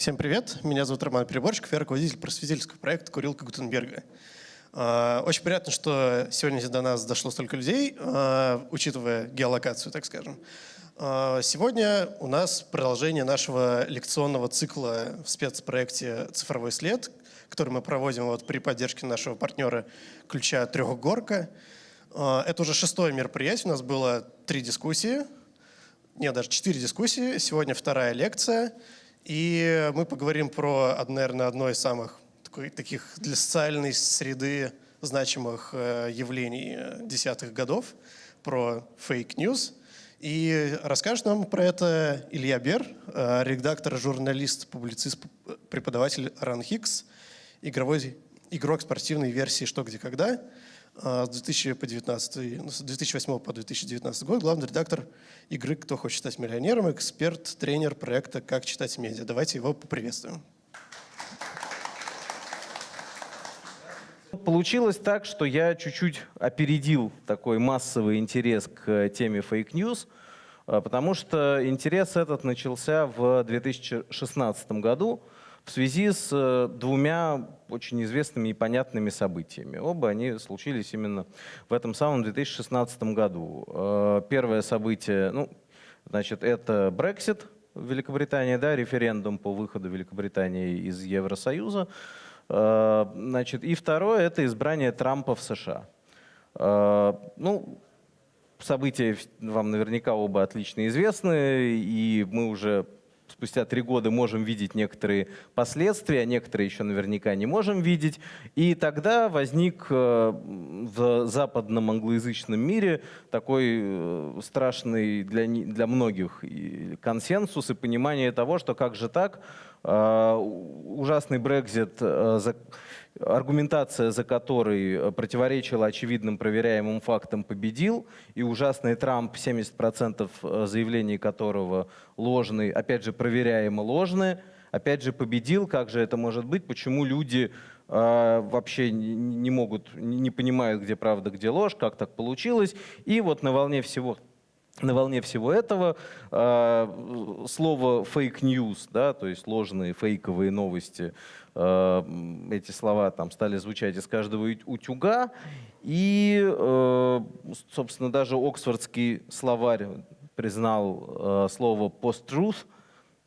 Всем привет, меня зовут Роман Переборщиков, я руководитель просветительского проекта «Курилка Гутенберга». А, очень приятно, что сегодня до нас дошло столько людей, а, учитывая геолокацию, так скажем. А, сегодня у нас продолжение нашего лекционного цикла в спецпроекте «Цифровой след», который мы проводим вот при поддержке нашего партнера «Ключа Трехгорка». Это уже шестое мероприятие, у нас было три дискуссии, нет, даже четыре дискуссии, сегодня вторая лекция – и мы поговорим про, наверное, одно из самых таких для социальной среды значимых э, явлений десятых годов, про fake news. И расскажет нам про это Илья Бер, э, редактор, журналист, публицист, преподаватель РАНХиГС, игровой, игрок спортивной версии «Что, где, когда», с 2000 по 19, с 2008 по 2019 год главный редактор игры «Кто хочет стать миллионером», эксперт, тренер проекта «Как читать медиа». Давайте его поприветствуем. Получилось так, что я чуть-чуть опередил такой массовый интерес к теме fake news, а, потому что интерес этот начался в 2016 году, в связи с э, двумя очень известными и понятными событиями. Оба они случились именно в этом самом 2016 году. Э, первое событие, ну, значит, это Brexit в Великобритании, да, референдум по выходу Великобритании из Евросоюза. Э, значит, и второе – это избрание Трампа в США. Ну, события вам наверняка оба отлично известны, и мы уже спустя три года можем видеть некоторые последствия, некоторые еще наверняка не можем видеть. И тогда возник э, в западном англоязычном мире такой э, страшный для, для многих консенсус и понимание того, что как же так, э, ужасный Брекзит аргументация за которой э, противоречила очевидным проверяемым фактам, победил, и ужасный Трамп, 70% э, заявлений которого ложные, опять же, проверяемо ложные, опять же, победил. Как же это может быть? Почему люди э, вообще не, не могут, не понимают, где правда, где ложь, как так получилось? И вот на волне всего на волне всего этого э, слово fake news, да, то есть ложные фейковые новости, э, эти слова там стали звучать из каждого утюга, и, э, собственно, даже Оксфордский словарь признал э, слово post-truth,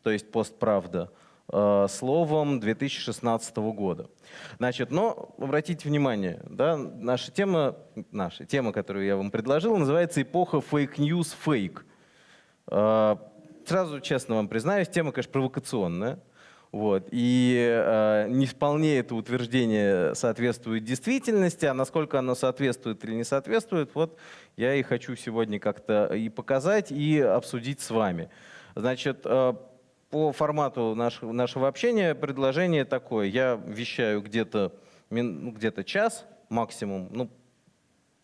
то есть постправда, Э, словом 2016 года. Значит, но обратите внимание, да, наша тема, наша тема, которую я вам предложил, называется «Эпоха fake news фейк». Э, сразу честно вам признаюсь, тема, конечно, провокационная. Вот. И э, не вполне это утверждение соответствует действительности, а насколько оно соответствует или не соответствует, вот я и хочу сегодня как-то и показать, и обсудить с вами. Значит, э, по формату нашего, нашего общения предложение такое. Я вещаю где-то ну, где час максимум, ну,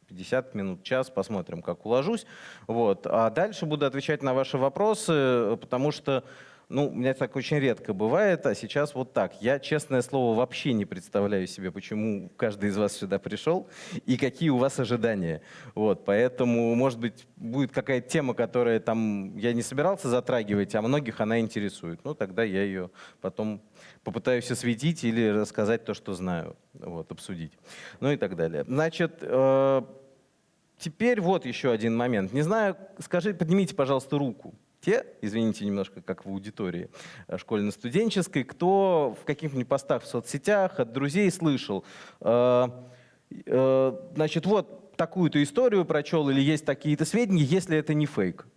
50 минут, час, посмотрим, как уложусь. Вот. А дальше буду отвечать на ваши вопросы, потому что ну, у меня так очень редко бывает, а сейчас вот так. Я, честное слово, вообще не представляю себе, почему каждый из вас сюда пришел и какие у вас ожидания. Вот, поэтому, может быть, будет какая-то тема, которая там я не собирался затрагивать, а многих она интересует. Ну, тогда я ее потом попытаюсь осветить или рассказать то, что знаю, вот, обсудить. Ну и так далее. Значит, э теперь вот еще один момент. Не знаю, скажи, поднимите, пожалуйста, руку те, извините, немножко как в аудитории э, школьно-студенческой, кто в каких-нибудь постах в соцсетях от друзей слышал, э, э, значит, вот такую-то историю прочел или есть такие-то сведения, если это не фейк.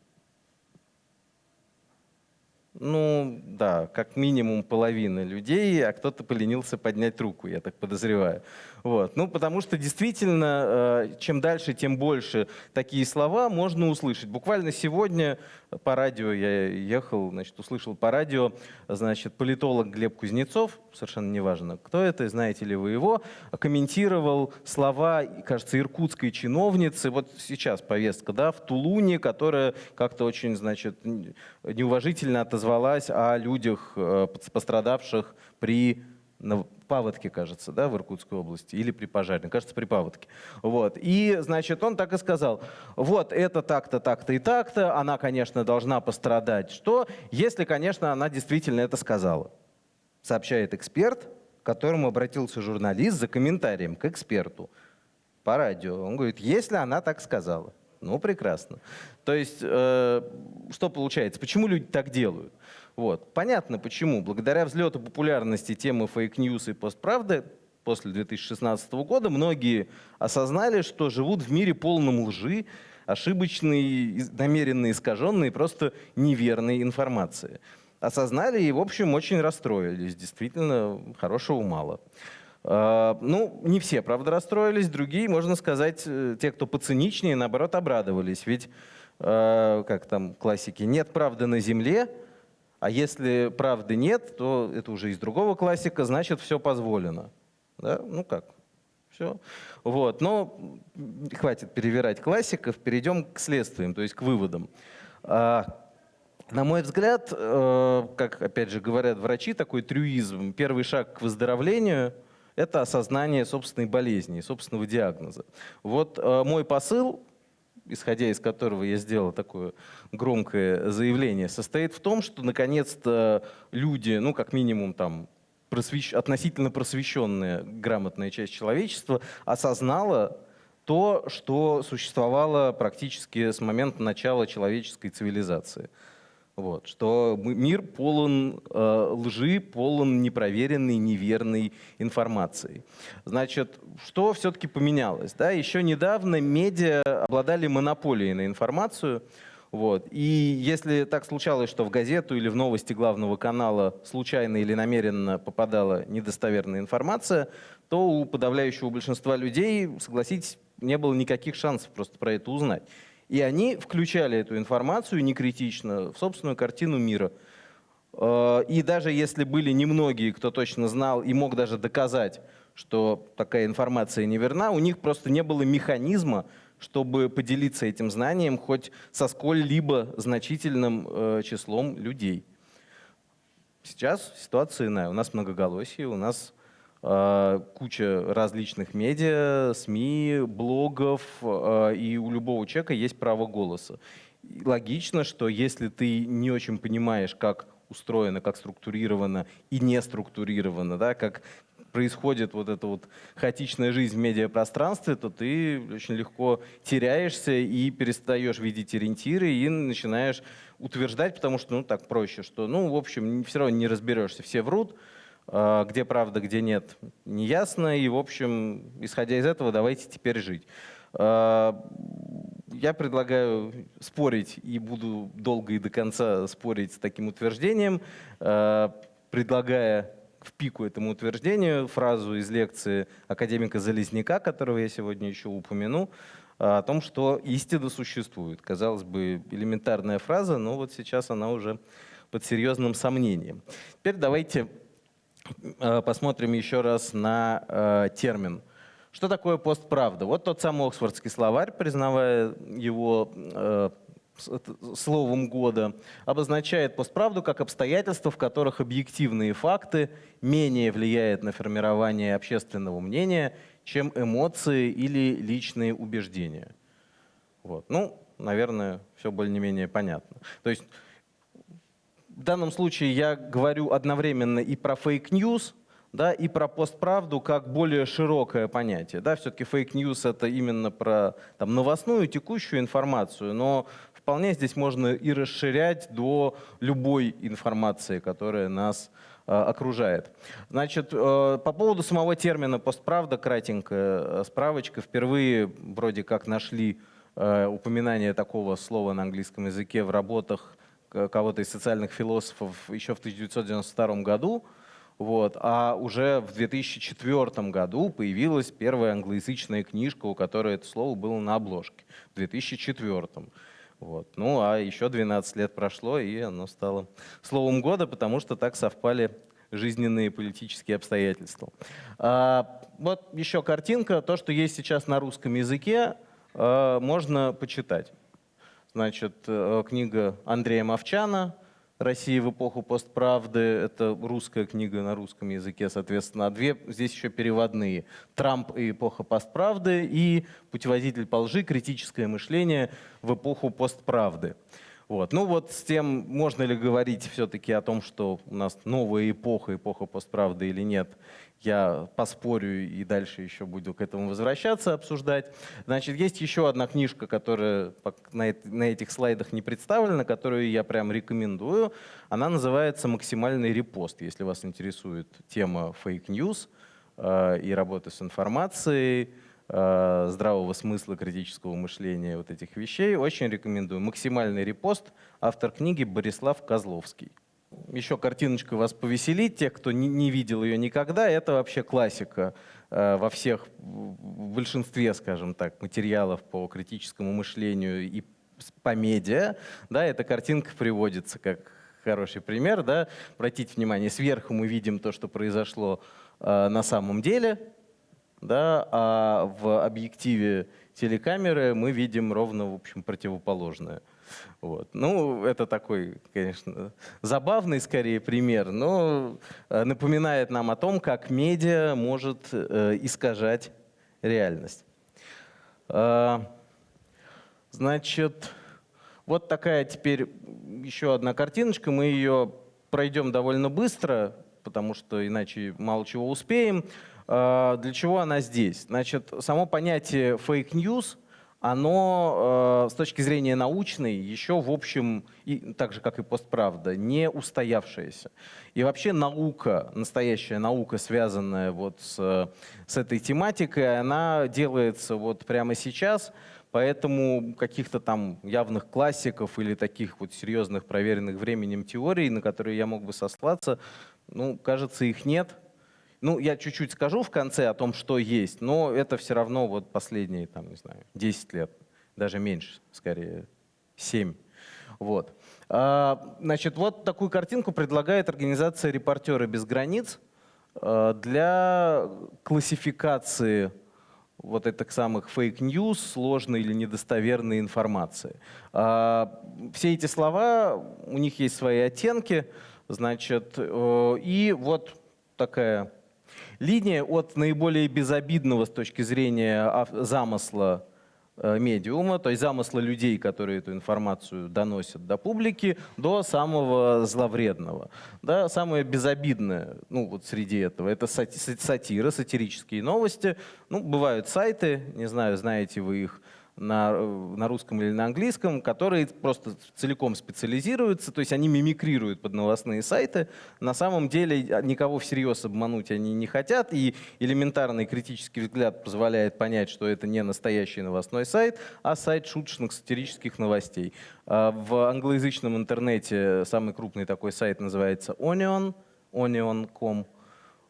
Ну, да, как минимум половина людей, а кто-то поленился поднять руку, я так подозреваю. Вот. Ну, потому что действительно, э, чем дальше, тем больше такие слова можно услышать. Буквально сегодня по радио я ехал, значит, услышал по радио, значит, политолог Глеб Кузнецов, совершенно неважно, кто это, знаете ли вы его, комментировал слова, кажется, иркутской чиновницы, вот сейчас повестка, да, в Тулуне, которая как-то очень, значит, неуважительно отозвалась о людях, э, пострадавших при на паводке, кажется, да, в Иркутской области, или при пожаре, кажется, при паводке. Вот. И, значит, он так и сказал, вот это так-то, так-то и так-то, она, конечно, должна пострадать. Что, если, конечно, она действительно это сказала? сообщает эксперт, к которому обратился журналист за комментарием к эксперту по радио. Он говорит, если она так сказала. Ну, прекрасно. То есть, э, что получается? Почему люди так делают? Вот. Понятно почему. Благодаря взлету популярности темы fake news и постправды после 2016 года многие осознали, что живут в мире полном лжи, ошибочной, намеренно искаженной, просто неверной информации. Осознали и, в общем, очень расстроились. Действительно, хорошего мало. А, ну, не все, правда, расстроились, другие, можно сказать, э, те, кто поциничнее, наоборот, обрадовались. Ведь, а, как там классики, нет правды на земле, а если правды нет, то это уже из другого классика, значит, все позволено. Да? Ну как? Все. Вот. Но хватит перевирать классиков, перейдем к следствиям, то есть к выводам. А, на мой взгляд, э, как опять же говорят врачи, такой трюизм, первый шаг к выздоровлению – это осознание собственной болезни, собственного диагноза. Вот э, мой посыл, исходя из которого я сделал такое громкое заявление, состоит в том, что наконец-то люди, ну как минимум там просвещ... относительно просвещенная грамотная часть человечества осознала то, что существовало практически с момента начала человеческой цивилизации – вот, что мир полон э, лжи, полон непроверенной, неверной информации. Значит, что все-таки поменялось? Да? Еще недавно медиа обладали монополией на информацию. Вот. И если так случалось, что в газету или в новости главного канала случайно или намеренно попадала недостоверная информация, то у подавляющего большинства людей, согласитесь, не было никаких шансов просто про это узнать. И они включали эту информацию некритично в собственную картину мира. Э, и даже если были немногие, кто точно знал и мог даже доказать, что такая информация неверна, у них просто не было механизма, чтобы поделиться этим знанием хоть со сколь-либо значительным э, числом людей. Сейчас ситуация иная. У нас многоголосие, у нас куча различных медиа, СМИ, блогов, э, и у любого человека есть право голоса. Логично, что если ты не очень понимаешь, как устроено, как структурировано и не структурировано, да, как происходит вот эта вот хаотичная жизнь в медиапространстве, то ты очень легко теряешься и перестаешь видеть ориентиры и начинаешь утверждать, потому что ну так проще, что ну в общем все равно не разберешься, все врут, где правда, где нет, не ясно. И, в общем, исходя из этого, давайте теперь жить. А, я предлагаю спорить и буду долго и до конца спорить с таким утверждением, а, предлагая в пику этому утверждению фразу из лекции академика Залезняка, которого я сегодня еще упомяну, о том, что истина существует. Казалось бы, элементарная фраза, но вот сейчас она уже под серьезным сомнением. Теперь давайте Э, посмотрим еще раз на э, термин. Что такое постправда? Вот тот самый Оксфордский словарь, признавая его э, словом года, обозначает постправду как обстоятельства, в которых объективные факты менее влияют на формирование общественного мнения, чем эмоции или личные убеждения. Вот. Ну, наверное, все более-менее понятно. То есть в данном случае я говорю одновременно и про fake news, да, и про постправду как более широкое понятие. Да, Все-таки fake news — это именно про там, новостную, текущую информацию, но вполне здесь можно и расширять до любой информации, которая нас э, окружает. Значит, э, по поводу самого термина «постправда» кратенькая э, справочка. Впервые вроде как нашли э, упоминание такого слова на английском языке в работах кого-то из социальных философов еще в 1992 году, вот, а уже в 2004 году появилась первая англоязычная книжка, у которой это слово было на обложке, в 2004. Вот. Ну а еще 12 лет прошло, и оно стало словом года, потому что так совпали жизненные политические обстоятельства. А, вот еще картинка, то, что есть сейчас на русском языке, а, можно почитать. Значит, э, книга Андрея Мовчана «Россия в эпоху постправды». Это русская книга на русском языке, соответственно. А две здесь еще переводные. «Трамп и эпоха постправды» и «Путеводитель по лжи. Критическое мышление в эпоху постправды». Вот. Ну вот с тем, можно ли говорить все-таки о том, что у нас новая эпоха, эпоха постправды или нет, я поспорю и дальше еще буду к этому возвращаться, обсуждать. Значит, есть еще одна книжка, которая на этих слайдах не представлена, которую я прям рекомендую. Она называется «Максимальный репост», если вас интересует тема fake news э, и работы с информацией, э, здравого смысла, критического мышления, вот этих вещей. Очень рекомендую. «Максимальный репост», автор книги Борислав Козловский еще картиночкой вас повеселить, тех, кто не, не видел ее никогда, это вообще классика э, во всех, в большинстве, скажем так, материалов по критическому мышлению и по медиа. Да, эта картинка приводится как хороший пример. Да. Обратите внимание, сверху мы видим то, что произошло э, на самом деле, да, а в объективе телекамеры мы видим ровно в общем, противоположное. Вот. Ну, это такой, конечно, забавный скорее пример, но э, напоминает нам о том, как медиа может э, искажать реальность. А, значит, вот такая теперь еще одна картиночка. Мы ее пройдем довольно быстро, потому что иначе мало чего успеем. Для чего она здесь? Значит, само понятие fake news оно э, с точки зрения научной еще, в общем, и, так же, как и постправда, не устоявшееся. И вообще наука, настоящая наука, связанная вот с, с этой тематикой, она делается вот прямо сейчас, поэтому каких-то там явных классиков или таких вот серьезных проверенных временем теорий, на которые я мог бы сослаться, ну, кажется, их нет. Ну, я чуть-чуть скажу в конце о том, что есть, но это все равно вот последние, там, не знаю, 10 лет, даже меньше, скорее, 7. Вот. А, значит, вот такую картинку предлагает организация «Репортеры без границ» а, для классификации вот этих самых fake news, сложной или недостоверной информации. А, все эти слова, у них есть свои оттенки, значит, э, и вот такая Линия от наиболее безобидного с точки зрения замысла э, медиума, то есть замысла людей, которые эту информацию доносят до публики, до самого зловредного. Да, самое безобидное ну, вот среди этого – это сатира, сатирические новости. Ну, бывают сайты, не знаю, знаете вы их, на, на русском или на английском, которые просто целиком специализируются, то есть они мимикрируют под новостные сайты. На самом деле никого всерьез обмануть они не хотят, и элементарный критический взгляд позволяет понять, что это не настоящий новостной сайт, а сайт шуточных сатирических новостей. А в англоязычном интернете самый крупный такой сайт называется Onion, onion.com,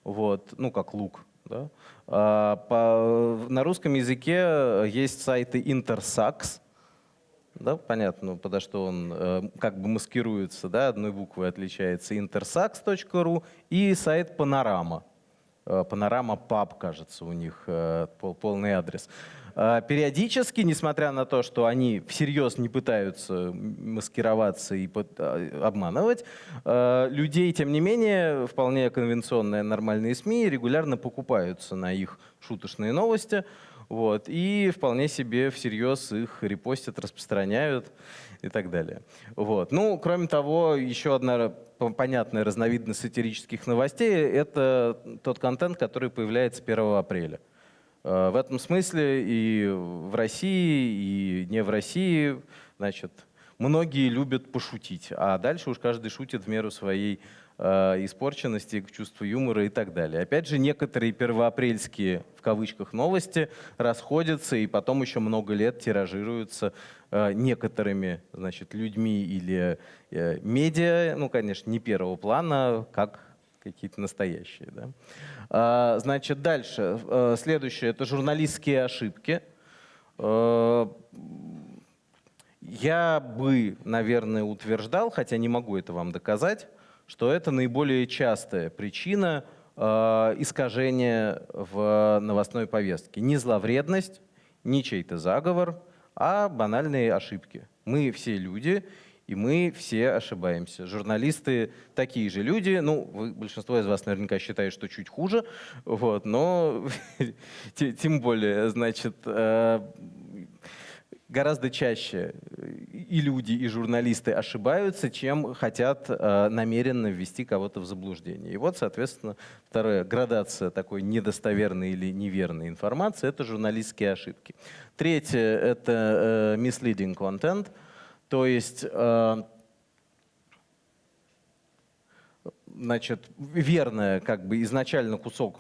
вот, ну как лук, да? А, на русском языке есть сайты Intersax, да, понятно, подо что он э, как бы маскируется, да, одной буквой отличается, intersax.ru и сайт Panorama. Panorama Pub, кажется, у них э, полный адрес. А, периодически, несмотря на то, что они всерьез не пытаются маскироваться и а, обманывать, а, людей, тем не менее, вполне конвенционные нормальные СМИ регулярно покупаются на их шуточные новости. Вот, и вполне себе всерьез их репостят, распространяют и так далее. Вот. Ну, кроме того, еще одна понятная разновидность сатирических новостей – это тот контент, который появляется 1 апреля. Э, в этом смысле и в России, и не в России, значит, многие любят пошутить, а дальше уж каждый шутит в меру своей э, испорченности, чувства юмора и так далее. Опять же, некоторые первоапрельские, в кавычках, новости расходятся и потом еще много лет тиражируются э, некоторыми значит, людьми или э, медиа, ну, конечно, не первого плана, как какие-то настоящие. Да? А, значит, дальше. А, следующее – это журналистские ошибки. А, я бы, наверное, утверждал, хотя не могу это вам доказать, что это наиболее частая причина искажения в новостной повестке. Не зловредность, не чей-то заговор, а банальные ошибки. Мы все люди, и мы все ошибаемся. Журналисты такие же люди, ну, вы, большинство из вас наверняка считает, что чуть хуже, вот, но тем более, значит, э, гораздо чаще и люди, и журналисты ошибаются, чем хотят э, намеренно ввести кого-то в заблуждение. И вот, соответственно, вторая градация такой недостоверной или неверной информации — это журналистские ошибки. Третье — это э, misleading content, то есть э, значит, верная, как бы изначально кусок,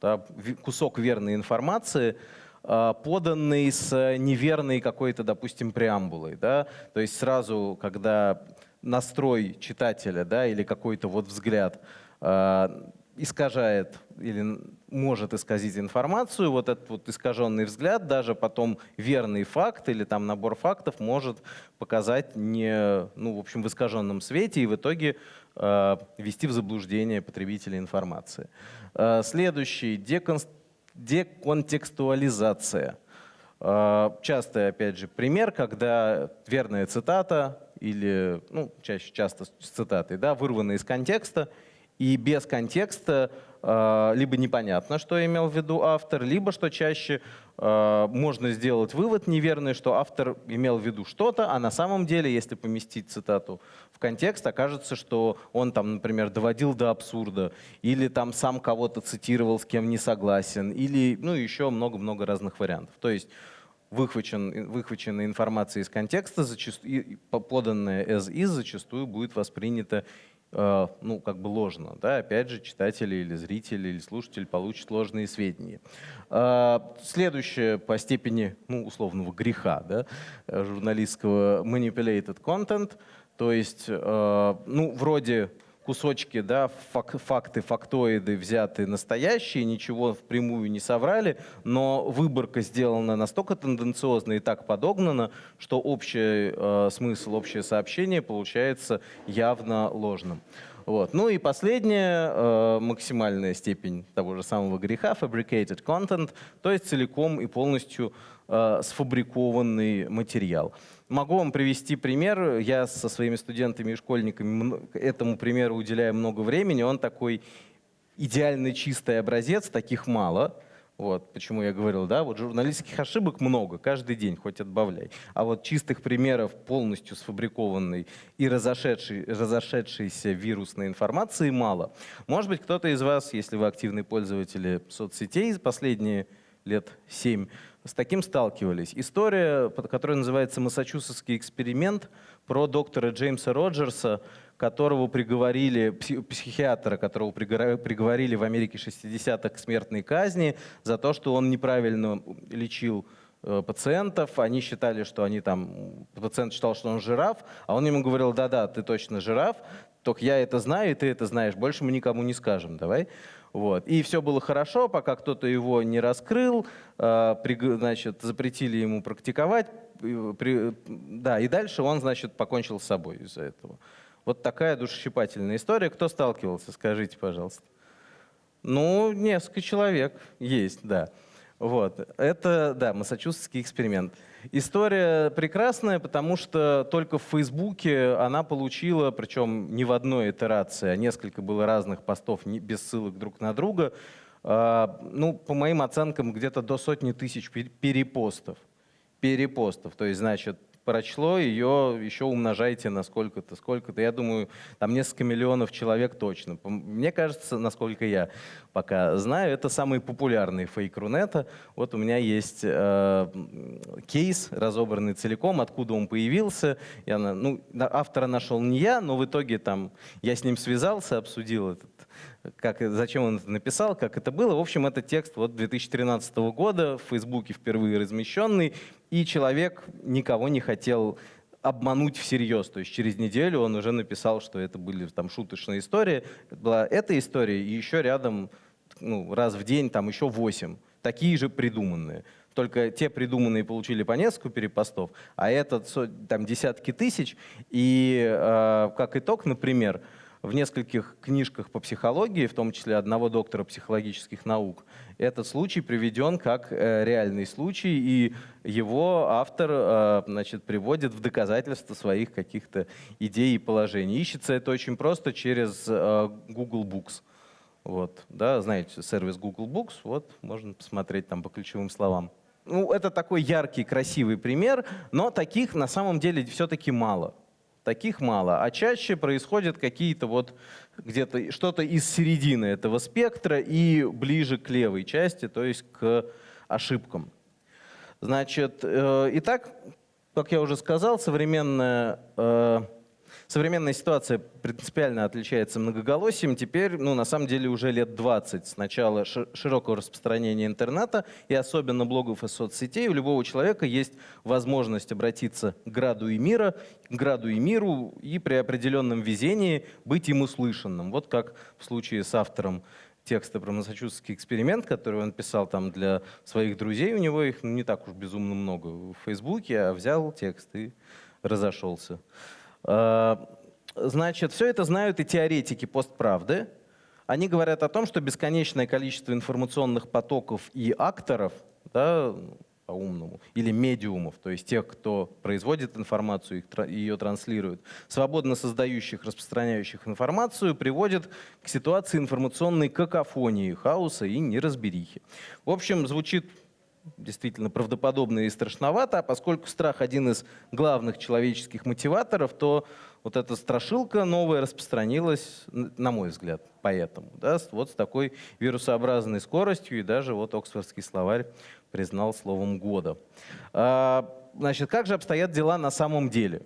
да, кусок верной информации — а, поданный с неверной какой-то, допустим, преамбулой. Да? То есть сразу, когда настрой читателя да, или какой-то вот взгляд э, искажает или может исказить информацию, вот этот вот искаженный взгляд, даже потом верный факт или там набор фактов может показать не, ну, в общем, в искаженном свете и в итоге э, ввести в заблуждение потребителя информации. Э, следующий, деконст деконтекстуализация. А, частый, опять же, пример, когда верная цитата или, ну, чаще часто с цитатой, да, вырвана из контекста, и без контекста э, либо непонятно, что имел в виду автор, либо, что чаще э, можно сделать вывод неверный, что автор имел в виду что-то, а на самом деле, если поместить цитату в контекст, окажется, что он там, например, доводил до абсурда, или там сам кого-то цитировал, с кем не согласен, или ну, еще много-много разных вариантов. То есть выхвачен, выхваченная информация из контекста, зачастую, поданная as is, зачастую будет воспринята Э, ну, как бы ложно. Да? Опять же, читатели или зрители или слушатель получат ложные сведения. Э, следующее по степени ну, условного греха да, журналистского manipulated content, то есть, э, ну, вроде кусочки, да, фак, факты, фактоиды взяты настоящие, ничего впрямую не соврали, но выборка сделана настолько тенденциозно и так подогнана, что общий э, смысл, общее сообщение получается явно ложным. Вот. Ну и последняя, э, максимальная степень того же самого греха, fabricated content, то есть целиком и полностью э, сфабрикованный материал. Могу вам привести пример. Я со своими студентами и школьниками этому примеру уделяю много времени. Он такой идеальный чистый образец, таких мало. Вот, почему я говорил, да, вот журналистских ошибок много, каждый день, хоть отбавляй. А вот чистых примеров полностью сфабрикованной и разошедшей, разошедшейся вирусной информации мало. Может быть, кто-то из вас, если вы активные пользователи соцсетей последние лет семь, с таким сталкивались. История, которая называется «Массачусетский эксперимент» про доктора Джеймса Роджерса, которого приговорили, психиатра, которого приговорили в Америке 60-х к смертной казни за то, что он неправильно лечил э, пациентов, они считали, что они там, пациент считал, что он жираф, а он ему говорил, да-да, ты точно жираф, только я это знаю, и ты это знаешь, больше мы никому не скажем, давай. Вот. И все было хорошо, пока кто-то его не раскрыл, э, значит, запретили ему практиковать, да, и дальше он, значит, покончил с собой из-за этого. Вот такая душесчипательная история. Кто сталкивался, скажите, пожалуйста. Ну, несколько человек есть, да. Вот. Это, да, массачусетский эксперимент. История прекрасная, потому что только в Фейсбуке она получила, причем не в одной итерации, а несколько было разных постов без ссылок друг на друга, а, ну, по моим оценкам, где-то до сотни тысяч перепостов. Перепостов, то есть, значит, прочло, ее еще умножайте на сколько-то, сколько-то. Я думаю, там несколько миллионов человек точно. Мне кажется, насколько я пока знаю, это самый популярный фейк Рунета. Вот у меня есть э, кейс, разобранный целиком, откуда он появился. Я, ну, автора нашел не я, но в итоге там я с ним связался, обсудил этот как, зачем он написал, как это было. В общем, это текст вот 2013 года, в Фейсбуке впервые размещенный, и человек никого не хотел обмануть всерьез. То есть через неделю он уже написал, что это были там шуточные истории. Это была эта история, и еще рядом ну, раз в день там еще восемь. Такие же придуманные. Только те придуманные получили по несколько перепостов, а этот там десятки тысяч. И э, как итог, например, в нескольких книжках по психологии, в том числе одного доктора психологических наук, этот случай приведен как э, реальный случай, и его автор э, значит, приводит в доказательство своих каких-то идей и положений. Ищется это очень просто через э, Google Books. Вот, да, знаете, сервис Google Books, вот, можно посмотреть там по ключевым словам. ну, это такой яркий, красивый пример, но таких на самом деле все-таки мало. Таких мало. А чаще происходят какие-то вот где-то что-то из середины этого спектра и ближе к левой части, то есть к ошибкам. Значит, э, итак, как я уже сказал, современная э, Современная ситуация принципиально отличается многоголосием. Теперь, ну, на самом деле, уже лет 20 с начала широкого распространения интернета и особенно блогов и соцсетей у любого человека есть возможность обратиться к граду и мира, к граду и миру и при определенном везении быть им услышанным. Вот как в случае с автором текста про массачусетский эксперимент, который он писал там для своих друзей, у него их не так уж безумно много в Фейсбуке, а взял текст и разошелся. Э, значит, все это знают и теоретики постправды. Они говорят о том, что бесконечное количество информационных потоков и акторов, да, по-умному, или медиумов, то есть тех, кто производит информацию и ее транслирует, свободно создающих, распространяющих информацию, приводит к ситуации информационной какофонии, хаоса и неразберихи. В общем, звучит действительно правдоподобно и страшновато, а поскольку страх один из главных человеческих мотиваторов, то вот эта страшилка новая распространилась, на мой взгляд, поэтому, да, вот с такой вирусообразной скоростью, и даже вот Оксфордский словарь признал словом года. А, значит, как же обстоят дела на самом деле,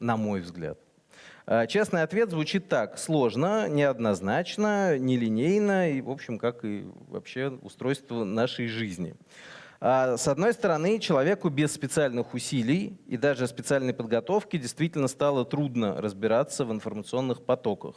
на мой взгляд? А, честный ответ звучит так. Сложно, неоднозначно, нелинейно и, в общем, как и вообще устройство нашей жизни. А, с одной стороны, человеку без специальных усилий и даже специальной подготовки действительно стало трудно разбираться в информационных потоках.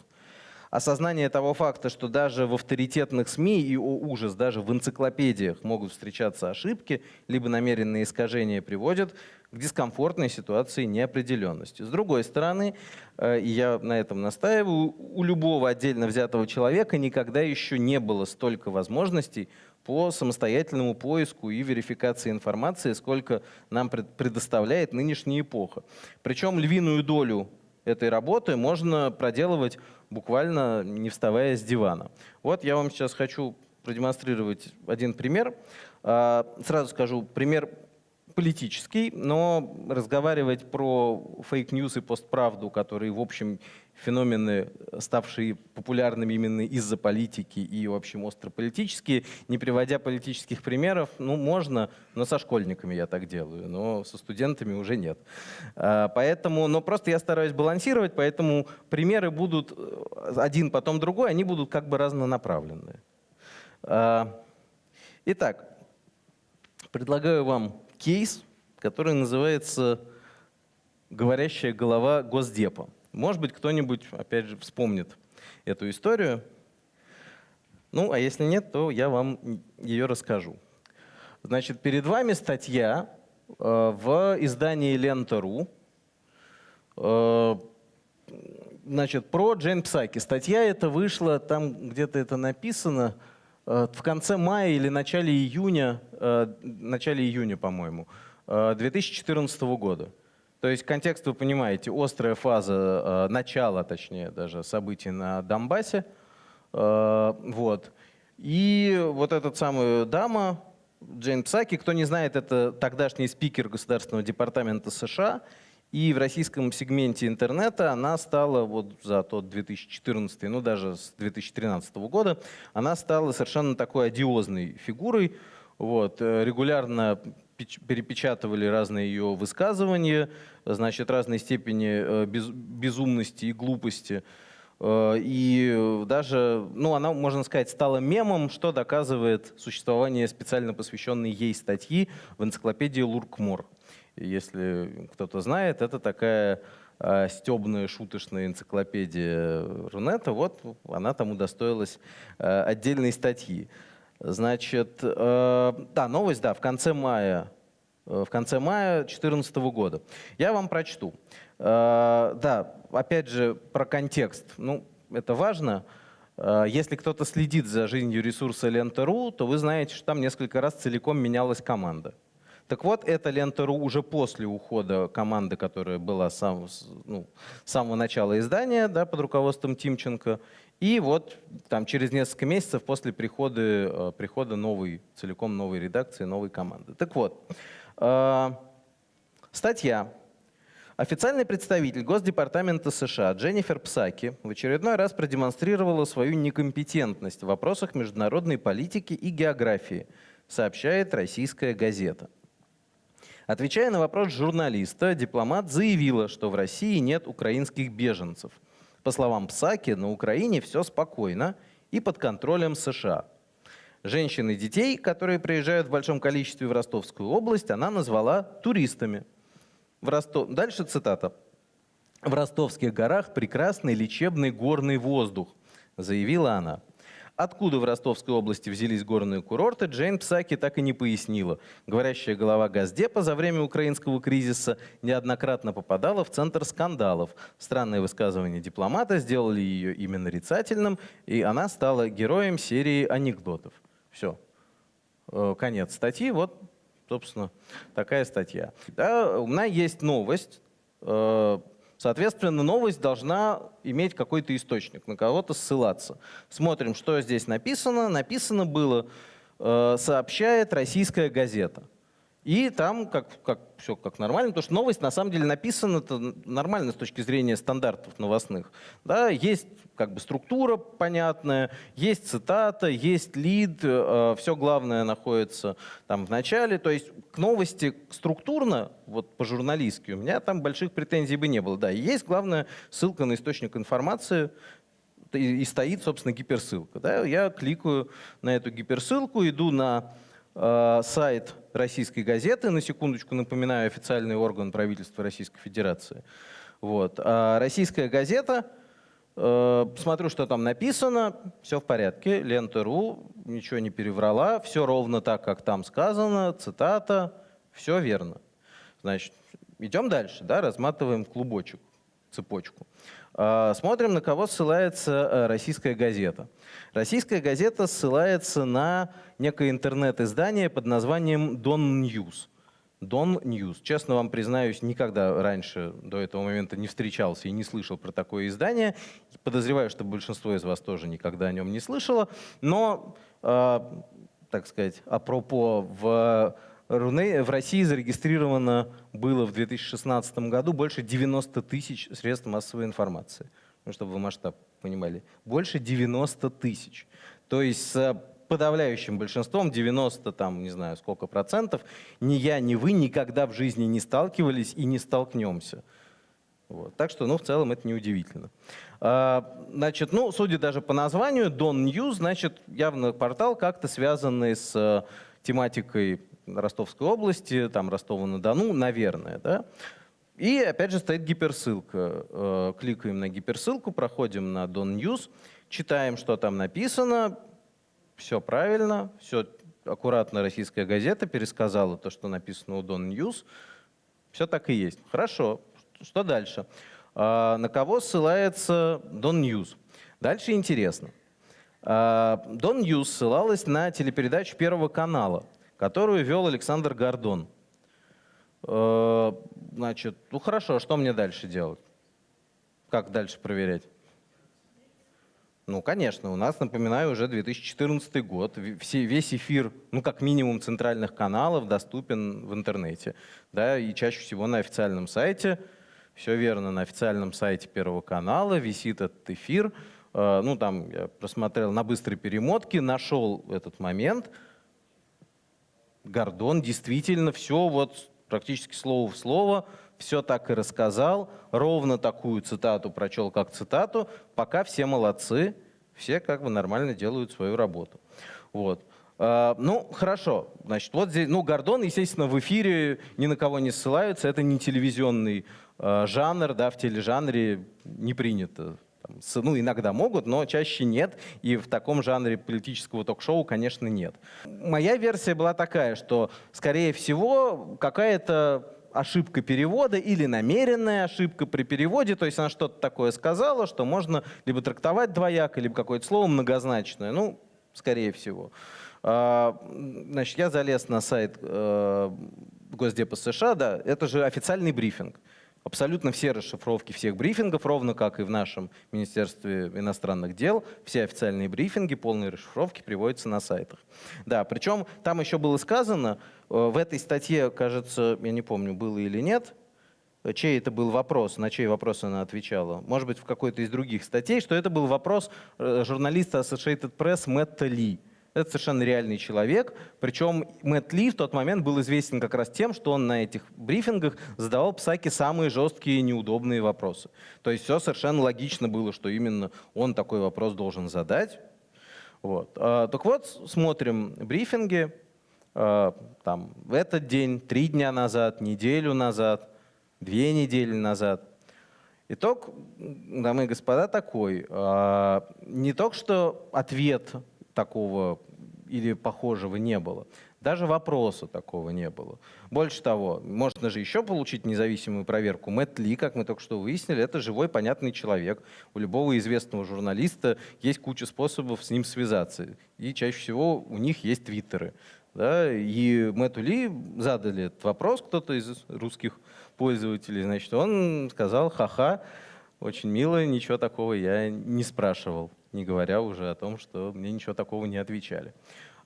Осознание того факта, что даже в авторитетных СМИ и, о ужас, даже в энциклопедиях могут встречаться ошибки, либо намеренные искажения приводят к дискомфортной ситуации неопределенности. С другой стороны, э, и я на этом настаиваю, у любого отдельно взятого человека никогда еще не было столько возможностей по самостоятельному поиску и верификации информации, сколько нам предоставляет нынешняя эпоха. Причем львиную долю этой работы можно проделывать буквально не вставая с дивана. Вот я вам сейчас хочу продемонстрировать один пример. А, сразу скажу, пример политический, но разговаривать про fake news и постправду, которые, в общем, феномены, ставшие популярными именно из-за политики и, в общем, острополитические, не приводя политических примеров, ну, можно, но со школьниками я так делаю, но со студентами уже нет. А, поэтому, но просто я стараюсь балансировать, поэтому примеры будут э, один, потом другой, они будут как бы разнонаправленные. А, итак, предлагаю вам кейс, который называется «Говорящая голова Госдепа». Может быть, кто-нибудь, опять же, вспомнит эту историю. Ну, а если нет, то я вам ее расскажу. Значит, перед вами статья э, в издании Лента.ру э, значит, про Джейн Псаки. Статья эта вышла, там где-то это написано, э, в конце мая или начале июня, начале июня, по-моему, э, 2014 года. То есть контекст вы понимаете, острая фаза, э, начала, точнее, даже событий на Донбассе. Э, вот. И вот эта самая дама, Джейн Псаки, кто не знает, это тогдашний спикер Государственного департамента США. И в российском сегменте интернета она стала вот за тот 2014, ну даже с 2013 года, она стала совершенно такой одиозной фигурой. Вот, э, регулярно перепечатывали разные ее высказывания, значит, разной степени э, без, безумности и глупости. Э, и даже, ну, она, можно сказать, стала мемом, что доказывает существование специально посвященной ей статьи в энциклопедии Луркмор. Если кто-то знает, это такая э, стебная, шуточная энциклопедия Рунета. Вот она там удостоилась отдельной статьи. Значит, э, да, новость, да, в конце мая, э, в конце мая 2014 года. Я вам прочту. Э, да, опять же, про контекст. Ну, это важно. Э, если кто-то следит за жизнью ресурса Лента.ру, то вы знаете, что там несколько раз целиком менялась команда. Так вот, эта лента.ру уже после ухода команды, которая была сам, ну, с самого начала издания да, под руководством Тимченко, И вот там через несколько месяцев после прихода, э, прихода новой, целиком новой редакции, новой команды. Так вот, э, статья. Официальный представитель Госдепартамента США Дженнифер Псаки в очередной раз продемонстрировала свою некомпетентность в вопросах международной политики и географии, сообщает российская газета. Отвечая на вопрос журналиста, дипломат заявила, что в России нет украинских беженцев – по словам Псаки, на Украине все спокойно и под контролем США. Женщин и детей, которые приезжают в большом количестве в Ростовскую область, она назвала туристами. В Ростов... Дальше цитата. «В ростовских горах прекрасный лечебный горный воздух», заявила она. Откуда в Ростовской области взялись горные курорты, Джейн Псаки так и не пояснила. Говорящая голова Газдепа за время украинского кризиса неоднократно попадала в центр скандалов. Странные высказывания дипломата сделали ее именно нарицательным, и она стала героем серии анекдотов. Все. Э, конец статьи. Вот, собственно, такая статья. Да, у меня есть новость. Соответственно, новость должна иметь какой-то источник, на кого-то ссылаться. Смотрим, что здесь написано. Написано было, э, сообщает российская газета. И там как, как, все как нормально, потому что новость на самом деле написана нормально с точки зрения стандартов новостных. Да, есть как бы структура понятная, есть цитата, есть лид, э, все главное находится там в начале. То есть к новости структурно, вот по-журналистски, у меня там больших претензий бы не было. Да, есть главная ссылка на источник информации, и, и стоит, собственно, гиперссылка. Да? Я кликаю на эту гиперссылку, иду на сайт российской газеты, на секундочку напоминаю, официальный орган правительства Российской Федерации. Вот. А российская газета, э, смотрю, что там написано, все в порядке, лента.ру, ничего не переврала, все ровно так, как там сказано, цитата, все верно. Значит, идем дальше, да, разматываем клубочек, цепочку. А, смотрим, на кого ссылается э, российская газета. Российская газета ссылается на некое интернет-издание под названием Don News. Don News. Честно вам признаюсь, никогда раньше до этого момента не встречался и не слышал про такое издание. Подозреваю, что большинство из вас тоже никогда о нем не слышало. Но, э, так сказать, апропо, в в России зарегистрировано было в 2016 году больше 90 тысяч средств массовой информации. Ну, чтобы вы масштаб понимали. Больше 90 тысяч. То есть с подавляющим большинством, 90, там, не знаю, сколько процентов, ни я, ни вы никогда в жизни не сталкивались и не столкнемся. Вот. Так что, ну, в целом это неудивительно. А, значит, ну, судя даже по названию, Don News, значит, явно портал как-то связанный с э, тематикой Ростовской области, там Ростова-на-Дону, наверное. Да? И опять же стоит гиперссылка. Э, кликаем на гиперссылку, проходим на Don News, читаем, что там написано, все правильно, все аккуратно российская газета пересказала то, что написано у Don News. Все так и есть. Хорошо. Что дальше? А, на кого ссылается Don News? Дальше интересно. Don News ссылалась на телепередачу Первого канала которую вел Александр Гордон. Э, значит, ну хорошо, что мне дальше делать? Как дальше проверять? Ну, конечно, у нас, напоминаю, уже 2014 год. Все, весь эфир, ну, как минимум, центральных каналов доступен в интернете. Да, и чаще всего на официальном сайте. Все верно, на официальном сайте Первого канала висит этот эфир. Э, ну, там я просмотрел на быстрой перемотке, нашел этот момент – Гордон действительно все вот практически слово в слово, все так и рассказал, ровно такую цитату прочел, как цитату, пока все молодцы, все как бы нормально делают свою работу. Вот. Uh, ну, хорошо. Значит, вот здесь, ну, Гордон, естественно, в эфире ни на кого не ссылаются. Это не телевизионный uh, жанр, да, в тележанре не принято ну, иногда могут, но чаще нет. И в таком жанре политического ток-шоу, конечно, нет. Моя версия была такая, что, скорее всего, какая-то ошибка перевода или намеренная ошибка при переводе, то есть она что-то такое сказала, что можно либо трактовать двояко, либо какое-то слово многозначное, ну, скорее всего. А, значит, я залез на сайт э, Госдепа США, да, это же официальный брифинг Абсолютно все расшифровки всех брифингов, ровно как и в нашем Министерстве иностранных дел, все официальные брифинги, полные расшифровки приводятся на сайтах. Да, причем там еще было сказано, э, в этой статье, кажется, я не помню, было или нет, чей это был вопрос, на чей вопрос она отвечала. Может быть, в какой-то из других статей, что это был вопрос э, журналиста Associated Press Мэтта Ли. Это совершенно реальный человек. Причем Мэтт Ли в тот момент был известен как раз тем, что он на этих брифингах задавал Псаке самые жесткие и неудобные вопросы. То есть все совершенно логично было, что именно он такой вопрос должен задать. Вот. А, так вот, смотрим брифинги. А, там, в этот день, три дня назад, неделю назад, две недели назад. Итог, дамы и господа, такой. А, не только что ответ такого или похожего не было. Даже вопроса такого не было. Больше того, можно же еще получить независимую проверку. Мэтт Ли, как мы только что выяснили, это живой, понятный человек. У любого известного журналиста есть куча способов с ним связаться. И чаще всего у них есть твиттеры. Да? И Мэтту Ли задали этот вопрос, кто-то из русских пользователей. Значит, он сказал, ха-ха, очень мило, ничего такого я не спрашивал не говоря уже о том, что мне ничего такого не отвечали.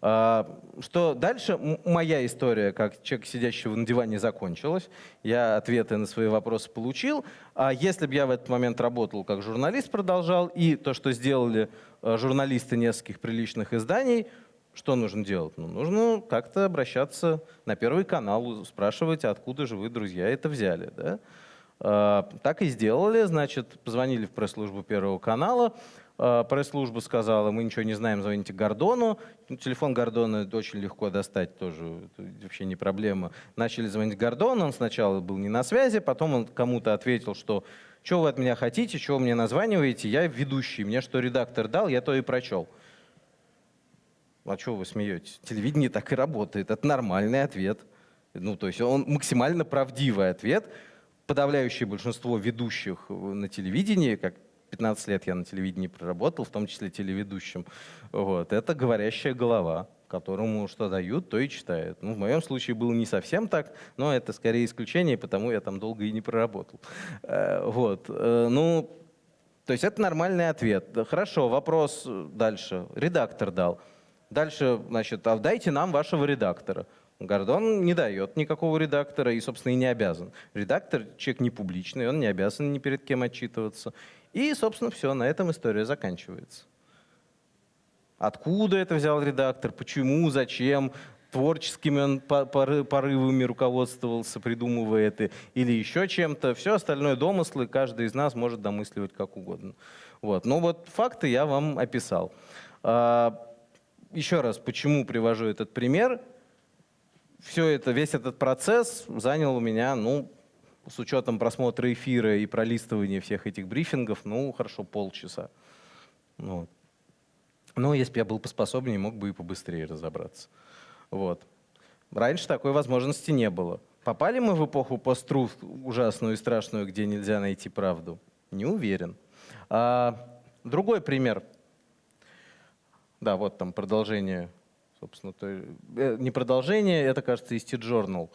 А, что дальше? Моя история, как человек, сидящего на диване, закончилась. Я ответы на свои вопросы получил. А если бы я в этот момент работал как журналист, продолжал, и то, что сделали э, журналисты нескольких приличных изданий, что нужно делать? Ну, нужно как-то обращаться на Первый канал, спрашивать, откуда же вы, друзья, это взяли. Да? А, так и сделали, значит, позвонили в пресс-службу Первого канала, а, пресс-служба сказала, мы ничего не знаем, звоните Гордону. Ну, телефон Гордона очень легко достать, тоже вообще не проблема. Начали звонить Гордону, он сначала был не на связи, потом он кому-то ответил, что что вы от меня хотите, что вы мне названиваете, я ведущий, мне что редактор дал, я то и прочел. А что вы смеетесь? Телевидение так и работает, это нормальный ответ. Ну, то есть он максимально правдивый ответ. Подавляющее большинство ведущих на телевидении, как 15 лет я на телевидении проработал, в том числе телеведущим. Вот. Это говорящая голова, которому что дают, то и читает. Ну, в моем случае было не совсем так, но это скорее исключение, потому я там долго и не проработал. Э, вот. Э, ну, то есть это нормальный ответ. Хорошо, вопрос дальше. Редактор дал. Дальше, значит, а дайте нам вашего редактора. Гордон не дает никакого редактора и, собственно, и не обязан. Редактор — человек не публичный, он не обязан ни перед кем отчитываться. И, собственно, все, на этом история заканчивается. Откуда это взял редактор, почему, зачем, творческими он порывами руководствовался, придумывая это, или еще чем-то. Все остальное домыслы, каждый из нас может домысливать как угодно. Вот. Но вот факты я вам описал. А, еще раз, почему привожу этот пример? Все это, весь этот процесс занял у меня, ну, с учетом просмотра эфира и пролистывания всех этих брифингов, ну, хорошо, полчаса. Ну, вот. Но если бы я был поспособнее, мог бы и побыстрее разобраться. Вот. Раньше такой возможности не было. Попали мы в эпоху постру ужасную и страшную, где нельзя найти правду? Не уверен. А, другой пример. Да, вот там продолжение, собственно, то, э, не продолжение, это, кажется, из T-Journal.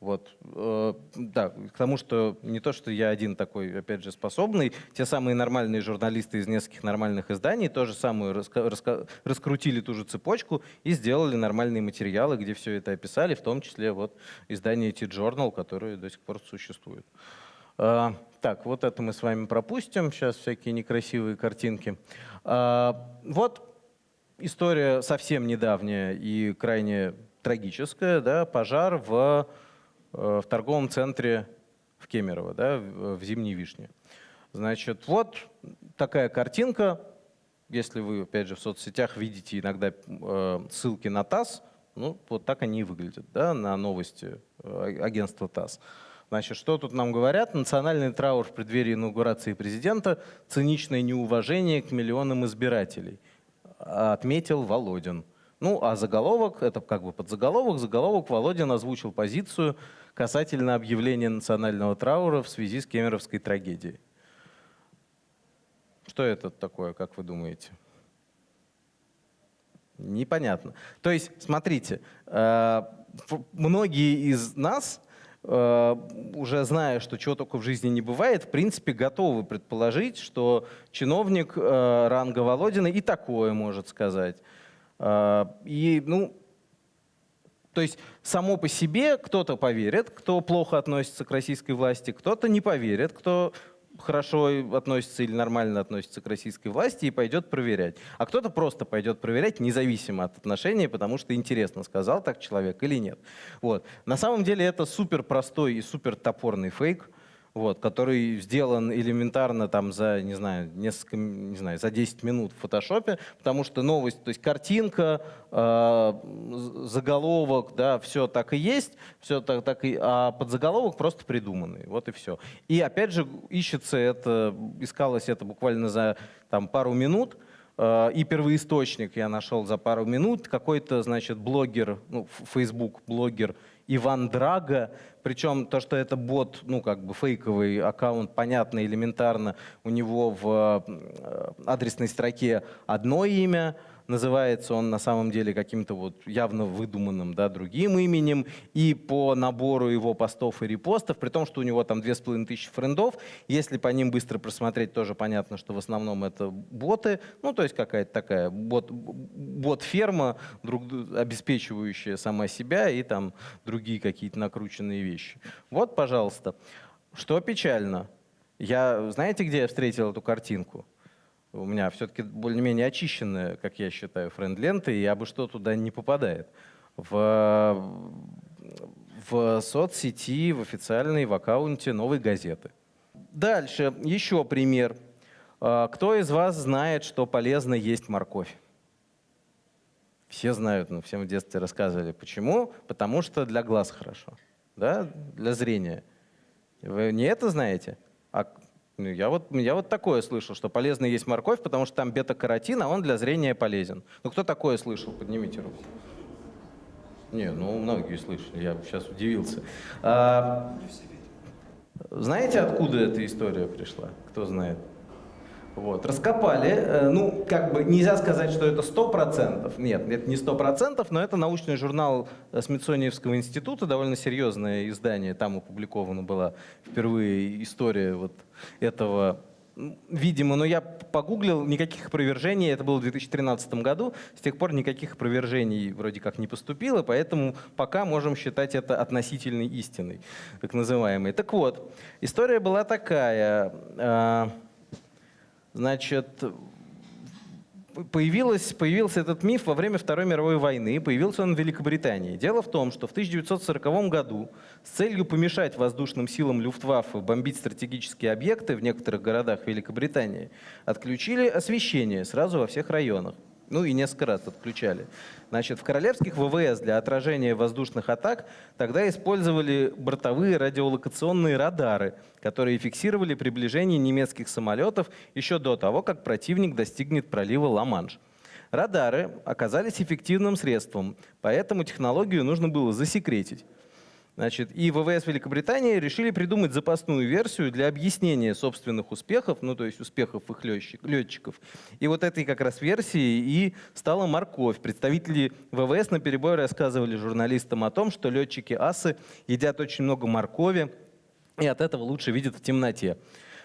Вот, э, да, к тому, что не то, что я один такой, опять же, способный, те самые нормальные журналисты из нескольких нормальных изданий тоже самую раска раска раскрутили ту же цепочку и сделали нормальные материалы, где все это описали, в том числе вот издание T-Journal, которое до сих пор существует. Э, так, вот это мы с вами пропустим, сейчас всякие некрасивые картинки. Э, вот история совсем недавняя и крайне трагическая, да, пожар в в торговом центре в Кемерово, да, в Зимней Вишне. Значит, вот такая картинка. Если вы, опять же, в соцсетях видите иногда э, ссылки на ТАСС, ну, вот так они и выглядят, да, на новости э, агентства ТАСС. Значит, что тут нам говорят? Национальный траур в преддверии инаугурации президента, циничное неуважение к миллионам избирателей, отметил Володин. Ну, а заголовок, это как бы подзаголовок, заголовок Володин озвучил позицию касательно объявления национального траура в связи с кемеровской трагедией. Что это такое, как вы думаете? Непонятно. То есть, смотрите, э, многие из нас э, уже зная, что чего только в жизни не бывает, в принципе, готовы предположить, что чиновник э, ранга Володина и такое может сказать. Э, и, ну, то есть само по себе кто-то поверит, кто плохо относится к российской власти, кто-то не поверит, кто хорошо относится или нормально относится к российской власти и пойдет проверять. А кто-то просто пойдет проверять, независимо от отношений, потому что интересно, сказал так человек или нет. Вот. На самом деле это супер простой и супер топорный фейк вот, который сделан элементарно там за, не знаю, несколько, не знаю, за 10 минут в фотошопе, потому что новость, то есть картинка, э, заголовок, да, все так и есть, все так, так и, а подзаголовок просто придуманный, вот и все. И опять же ищется это, искалось это буквально за там пару минут, э, и первоисточник я нашел за пару минут. Какой-то, значит, блогер, ну, Facebook блогер Иван Драга. Причем то, что это бот, ну как бы фейковый аккаунт, понятно, элементарно. У него в э, адресной строке одно имя, называется он на самом деле каким-то вот явно выдуманным да, другим именем, и по набору его постов и репостов, при том, что у него там две с половиной тысячи френдов, если по ним быстро просмотреть, тоже понятно, что в основном это боты, ну то есть какая-то такая бот, бот-ферма, друг, обеспечивающая сама себя и там другие какие-то накрученные вещи. Вот, пожалуйста. Что печально, я, знаете, где я встретил эту картинку? У меня все-таки более-менее очищенная, как я считаю, френд-лента, и абы что туда не попадает. В, в соцсети, в официальной, в аккаунте новой газеты. Дальше, еще пример. А, кто из вас знает, что полезно есть морковь? Все знают, ну, всем в детстве рассказывали. Почему? Потому что для глаз хорошо, да? для зрения. Вы не это знаете? А ну, я вот, я вот такое слышал, что полезно есть морковь, потому что там бета-каротин, а он для зрения полезен. Ну кто такое слышал? Поднимите руку. Не, ну многие слышали, я сейчас удивился. А, знаете, откуда эта история пришла? Кто знает? Вот, раскопали, э, ну, как бы нельзя сказать, что это 100%, нет, это не 100%, но это научный журнал э, Смитсониевского института, довольно серьезное издание, там опубликована была впервые история вот этого Видимо, но я погуглил, никаких опровержений, это было в 2013 году, с тех пор никаких опровержений вроде как не поступило, поэтому пока можем считать это относительной истиной, так называемой. Так вот, история была такая. Значит, появилось, появился этот миф во время Второй мировой войны, появился он в Великобритании. Дело в том, что в 1940 году с целью помешать воздушным силам Люфтваффе бомбить стратегические объекты в некоторых городах Великобритании отключили освещение сразу во всех районах. Ну и несколько раз отключали. Значит, в королевских ВВС для отражения воздушных атак тогда использовали бортовые радиолокационные радары, которые фиксировали приближение немецких самолетов еще до того, как противник достигнет пролива Ла-Манш. Радары оказались эффективным средством, поэтому технологию нужно было засекретить. Значит, и ВВС Великобритании решили придумать запасную версию для объяснения собственных успехов, ну то есть успехов их летчиков. И вот этой как раз версии и стала морковь. Представители ВВС на перебой рассказывали журналистам о том, что летчики асы едят очень много моркови и от этого лучше видят в темноте.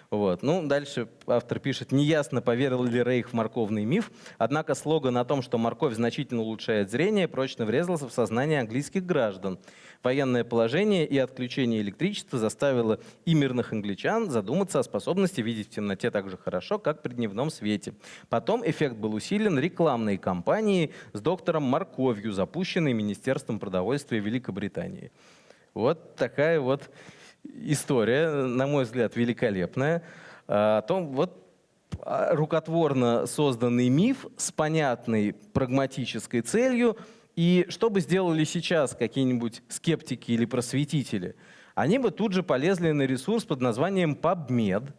Вот. Ну, дальше автор пишет, неясно, поверил ли Рейх в морковный миф, однако слоган о том, что морковь значительно улучшает зрение, прочно врезался в сознание английских граждан. Военное положение и отключение электричества заставило и мирных англичан задуматься о способности видеть в темноте так же хорошо, как при дневном свете. Потом эффект был усилен рекламной кампанией с доктором Морковью, запущенной Министерством продовольствия Великобритании. Вот такая вот история, на мой взгляд, великолепная. О том, вот а, рукотворно созданный миф с понятной прагматической целью – и что бы сделали сейчас какие-нибудь скептики или просветители? Они бы тут же полезли на ресурс под названием PubMed.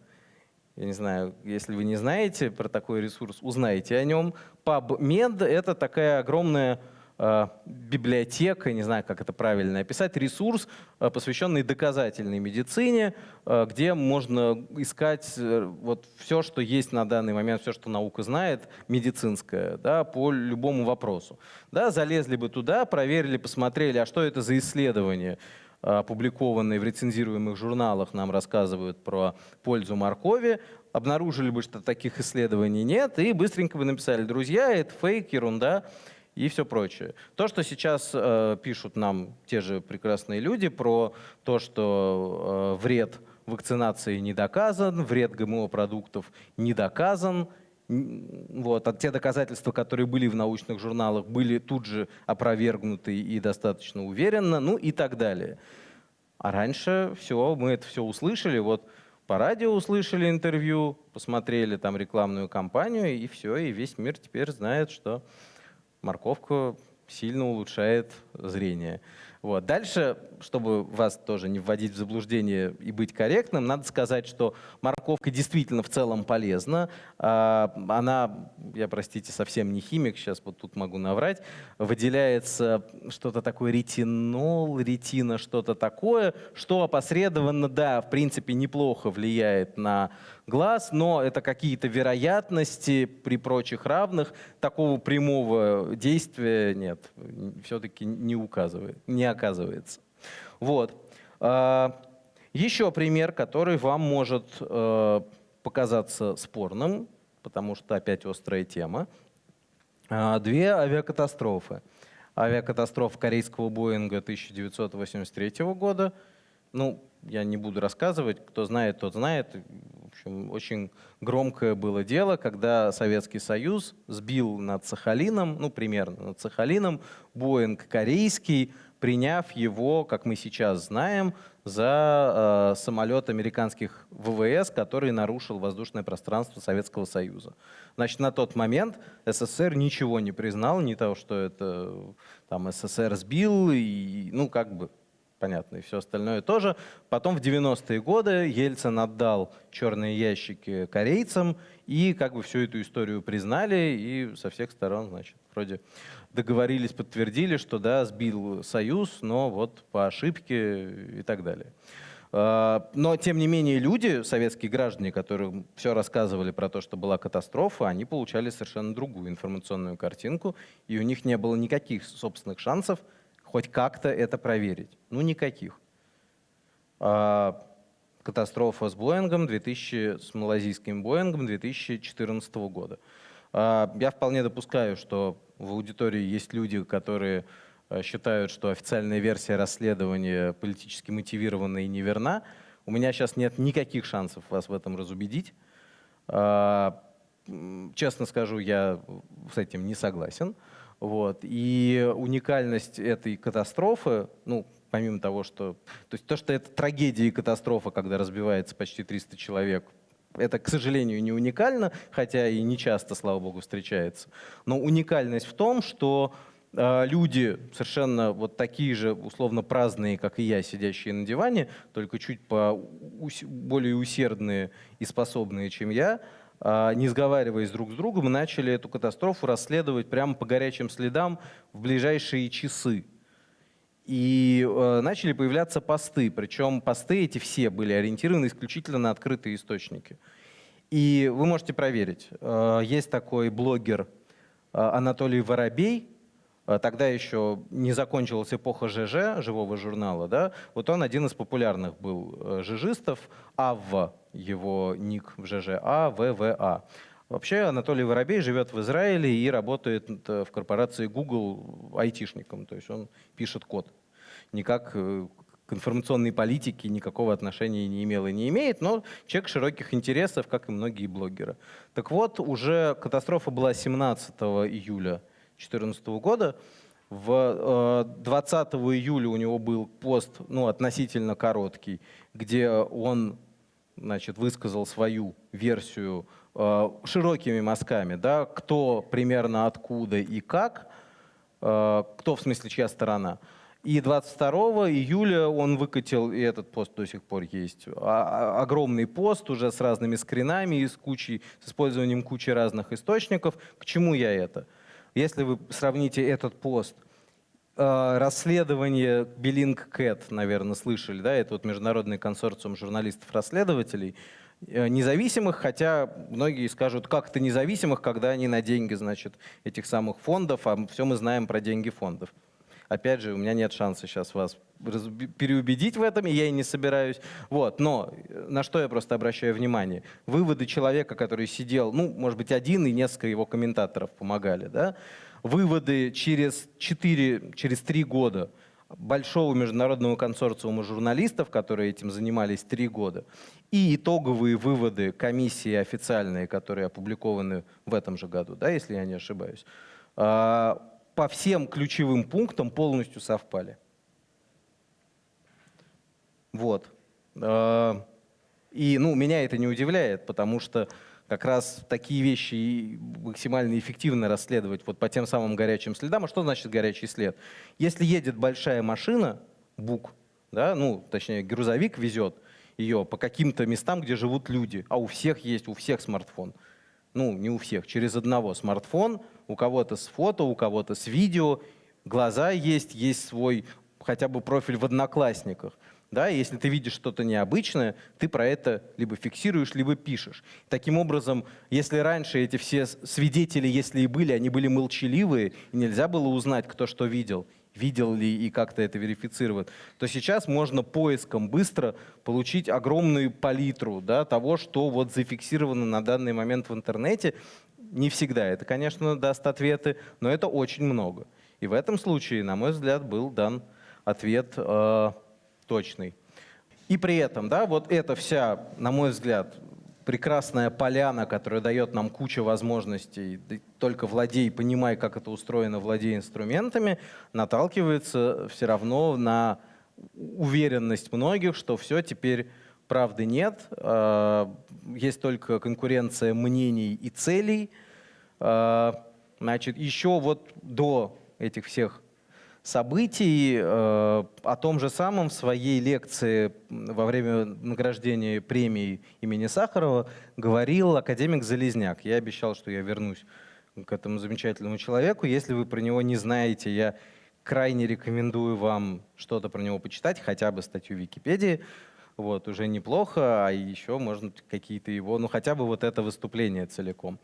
Я не знаю, если вы не знаете про такой ресурс, узнаете о нем. PubMed — это такая огромная библиотека, не знаю, как это правильно описать, ресурс, э, посвященный доказательной медицине, э, где можно искать вот все, что есть на данный момент, все, что наука знает, медицинское, да, по любому вопросу. Да, залезли бы туда, проверили, посмотрели, а что это за исследование, опубликованные в рецензируемых журналах, нам рассказывают про пользу моркови, обнаружили бы, что таких исследований нет, и быстренько бы написали, друзья, это фейк, ерунда и все прочее. То, что сейчас э, пишут нам те же прекрасные люди про то, что э, вред вакцинации не доказан, вред ГМО-продуктов не доказан, вот, а те доказательства, которые были в научных журналах, были тут же опровергнуты и достаточно уверенно, ну и так далее. А раньше все, мы это все услышали, вот по радио услышали интервью, посмотрели там рекламную кампанию, и все, и весь мир теперь знает, что морковка сильно улучшает зрение. Вот. Дальше, чтобы вас тоже не вводить в заблуждение и быть корректным, надо сказать, что морковка действительно в целом полезна. А, она, я, простите, совсем не химик, сейчас вот тут могу наврать, выделяется что-то такое ретинол, ретина, что-то такое, что опосредованно, да, в принципе, неплохо влияет на глаз, но это какие-то вероятности при прочих равных. Такого прямого действия нет, все-таки не указывает, не оказывается. Вот. А, еще пример, который вам может э, показаться спорным, потому что опять острая тема. А, две авиакатастрофы. Авиакатастрофа корейского Боинга 1983 года. Ну, я не буду рассказывать, кто знает, тот знает. В общем, очень громкое было дело, когда Советский Союз сбил над Сахалином, ну, примерно над Сахалином, Боинг корейский, приняв его, как мы сейчас знаем, за э, самолет американских ВВС, который нарушил воздушное пространство Советского Союза. Значит, на тот момент СССР ничего не признал, не того, что это там СССР сбил, и, ну, как бы понятно, и все остальное тоже. Потом в 90-е годы Ельцин отдал черные ящики корейцам, и как бы всю эту историю признали, и со всех сторон, значит, вроде договорились, подтвердили, что да, сбил Союз, но вот по ошибке и так далее. А, но, тем не менее, люди, советские граждане, которые все рассказывали про то, что была катастрофа, они получали совершенно другую информационную картинку, и у них не было никаких собственных шансов хоть как-то это проверить. Ну, никаких. А, катастрофа с Боингом 2000, с малазийским Боингом 2014 года. А, я вполне допускаю, что в аудитории есть люди, которые а, считают, что официальная версия расследования политически мотивирована и неверна. У меня сейчас нет никаких шансов вас в этом разубедить. Честно скажу, я с этим не согласен. Вот. И уникальность этой катастрофы, ну, помимо того, что... То есть то, что это трагедия и катастрофа, когда разбивается почти 300 человек, это, к сожалению, не уникально, хотя и не часто, слава богу, встречается. Но уникальность в том, что э, люди совершенно вот такие же условно праздные, как и я, сидящие на диване, только чуть по более усердные и способные, чем я, не сговариваясь друг с другом, начали эту катастрофу расследовать прямо по горячим следам в ближайшие часы. И э, начали появляться посты, причем посты эти все были ориентированы исключительно на открытые источники. И вы можете проверить. Э, есть такой блогер э, Анатолий Воробей, тогда еще не закончилась эпоха ЖЖ, живого журнала, да, вот он один из популярных был э, жижистов, Авва его ник в ЖЖ, АВВА. Вообще Анатолий Воробей живет в Израиле и работает в корпорации Google айтишником, то есть он пишет код. Никак э, к информационной политике никакого отношения не имел и не имеет, но человек широких интересов, как и многие блогеры. Так вот, уже катастрофа была 17 июля 2014 года. В 20 э, июля у него был пост ну, относительно короткий, где он значит, высказал свою версию э, широкими мазками, да, кто примерно откуда и как, э, кто в смысле чья сторона. И 22 июля он выкатил, и этот пост до сих пор есть, а, а, огромный пост уже с разными скринами и с, кучей, с использованием кучи разных источников. К чему я это? Если вы сравните этот пост Э, расследование Белинг Кэт, наверное, слышали, да, это вот международный консорциум журналистов-расследователей, э, независимых, хотя многие скажут, как это независимых, когда они на деньги, значит, этих самых фондов, а все мы знаем про деньги фондов. Опять же, у меня нет шанса сейчас вас переубедить в этом, и я и не собираюсь. Вот. Но э, на что я просто обращаю внимание? Выводы человека, который сидел, ну, может быть, один и несколько его комментаторов помогали, да? Выводы через 4, через 3 года большого международного консорциума журналистов, которые этим занимались три года, и итоговые выводы комиссии официальные, которые опубликованы в этом же году, да, если я не ошибаюсь, а, по всем ключевым пунктам полностью совпали. Вот. А, и ну, меня это не удивляет, потому что как раз такие вещи максимально эффективно расследовать вот по тем самым горячим следам. А что значит горячий след? Если едет большая машина, БУК, да, ну, точнее, грузовик везет ее по каким-то местам, где живут люди, а у всех есть, у всех смартфон. Ну, не у всех, через одного смартфон, у кого-то с фото, у кого-то с видео, глаза есть, есть свой хотя бы профиль в Одноклассниках. Да, если ты видишь что-то необычное, ты про это либо фиксируешь, либо пишешь. Таким образом, если раньше эти все свидетели, если и были, они были молчаливые, и нельзя было узнать, кто что видел, видел ли и как-то это верифицировать, то сейчас можно поиском быстро получить огромную палитру да, того, что вот зафиксировано на данный момент в интернете. Не всегда это, конечно, даст ответы, но это очень много. И в этом случае, на мой взгляд, был дан ответ э, точный. И при этом, да, вот эта вся, на мой взгляд, прекрасная поляна, которая дает нам кучу возможностей, только владей, понимай, как это устроено, владей инструментами, наталкивается все равно на уверенность многих, что все, теперь правды нет, а, есть только конкуренция мнений и целей. А, значит, еще вот до этих всех событий. Э, о том же самом в своей лекции во время награждения премии имени Сахарова говорил академик Залезняк. Я обещал, что я вернусь к этому замечательному человеку. Если вы про него не знаете, я крайне рекомендую вам что-то про него почитать, хотя бы статью в Википедии. Вот, уже неплохо, а еще, можно какие-то его, ну хотя бы вот это выступление целиком.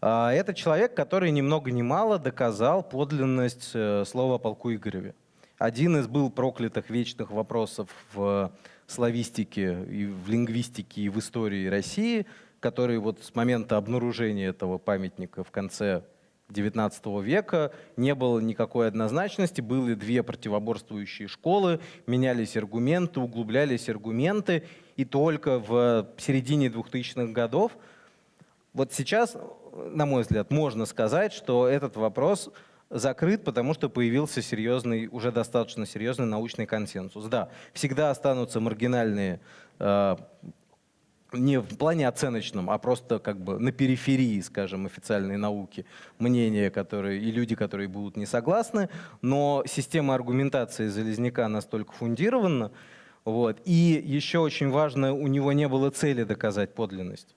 А, это человек, который ни много ни мало доказал подлинность э, слова о полку Игореве. Один из был проклятых вечных вопросов в славистике, и в лингвистике, и в истории России, который вот с момента обнаружения этого памятника в конце XIX века не было никакой однозначности, были две противоборствующие школы, менялись аргументы, углублялись аргументы, и только в середине 2000-х годов вот сейчас, на мой взгляд, можно сказать, что этот вопрос закрыт, потому что появился серьезный, уже достаточно серьезный научный консенсус. Да, всегда останутся маргинальные, э, не в плане оценочном, а просто как бы на периферии, скажем, официальной науки, мнения, которые, и люди, которые будут не согласны, но система аргументации Залезняка настолько фундирована, вот, и еще очень важно, у него не было цели доказать подлинность.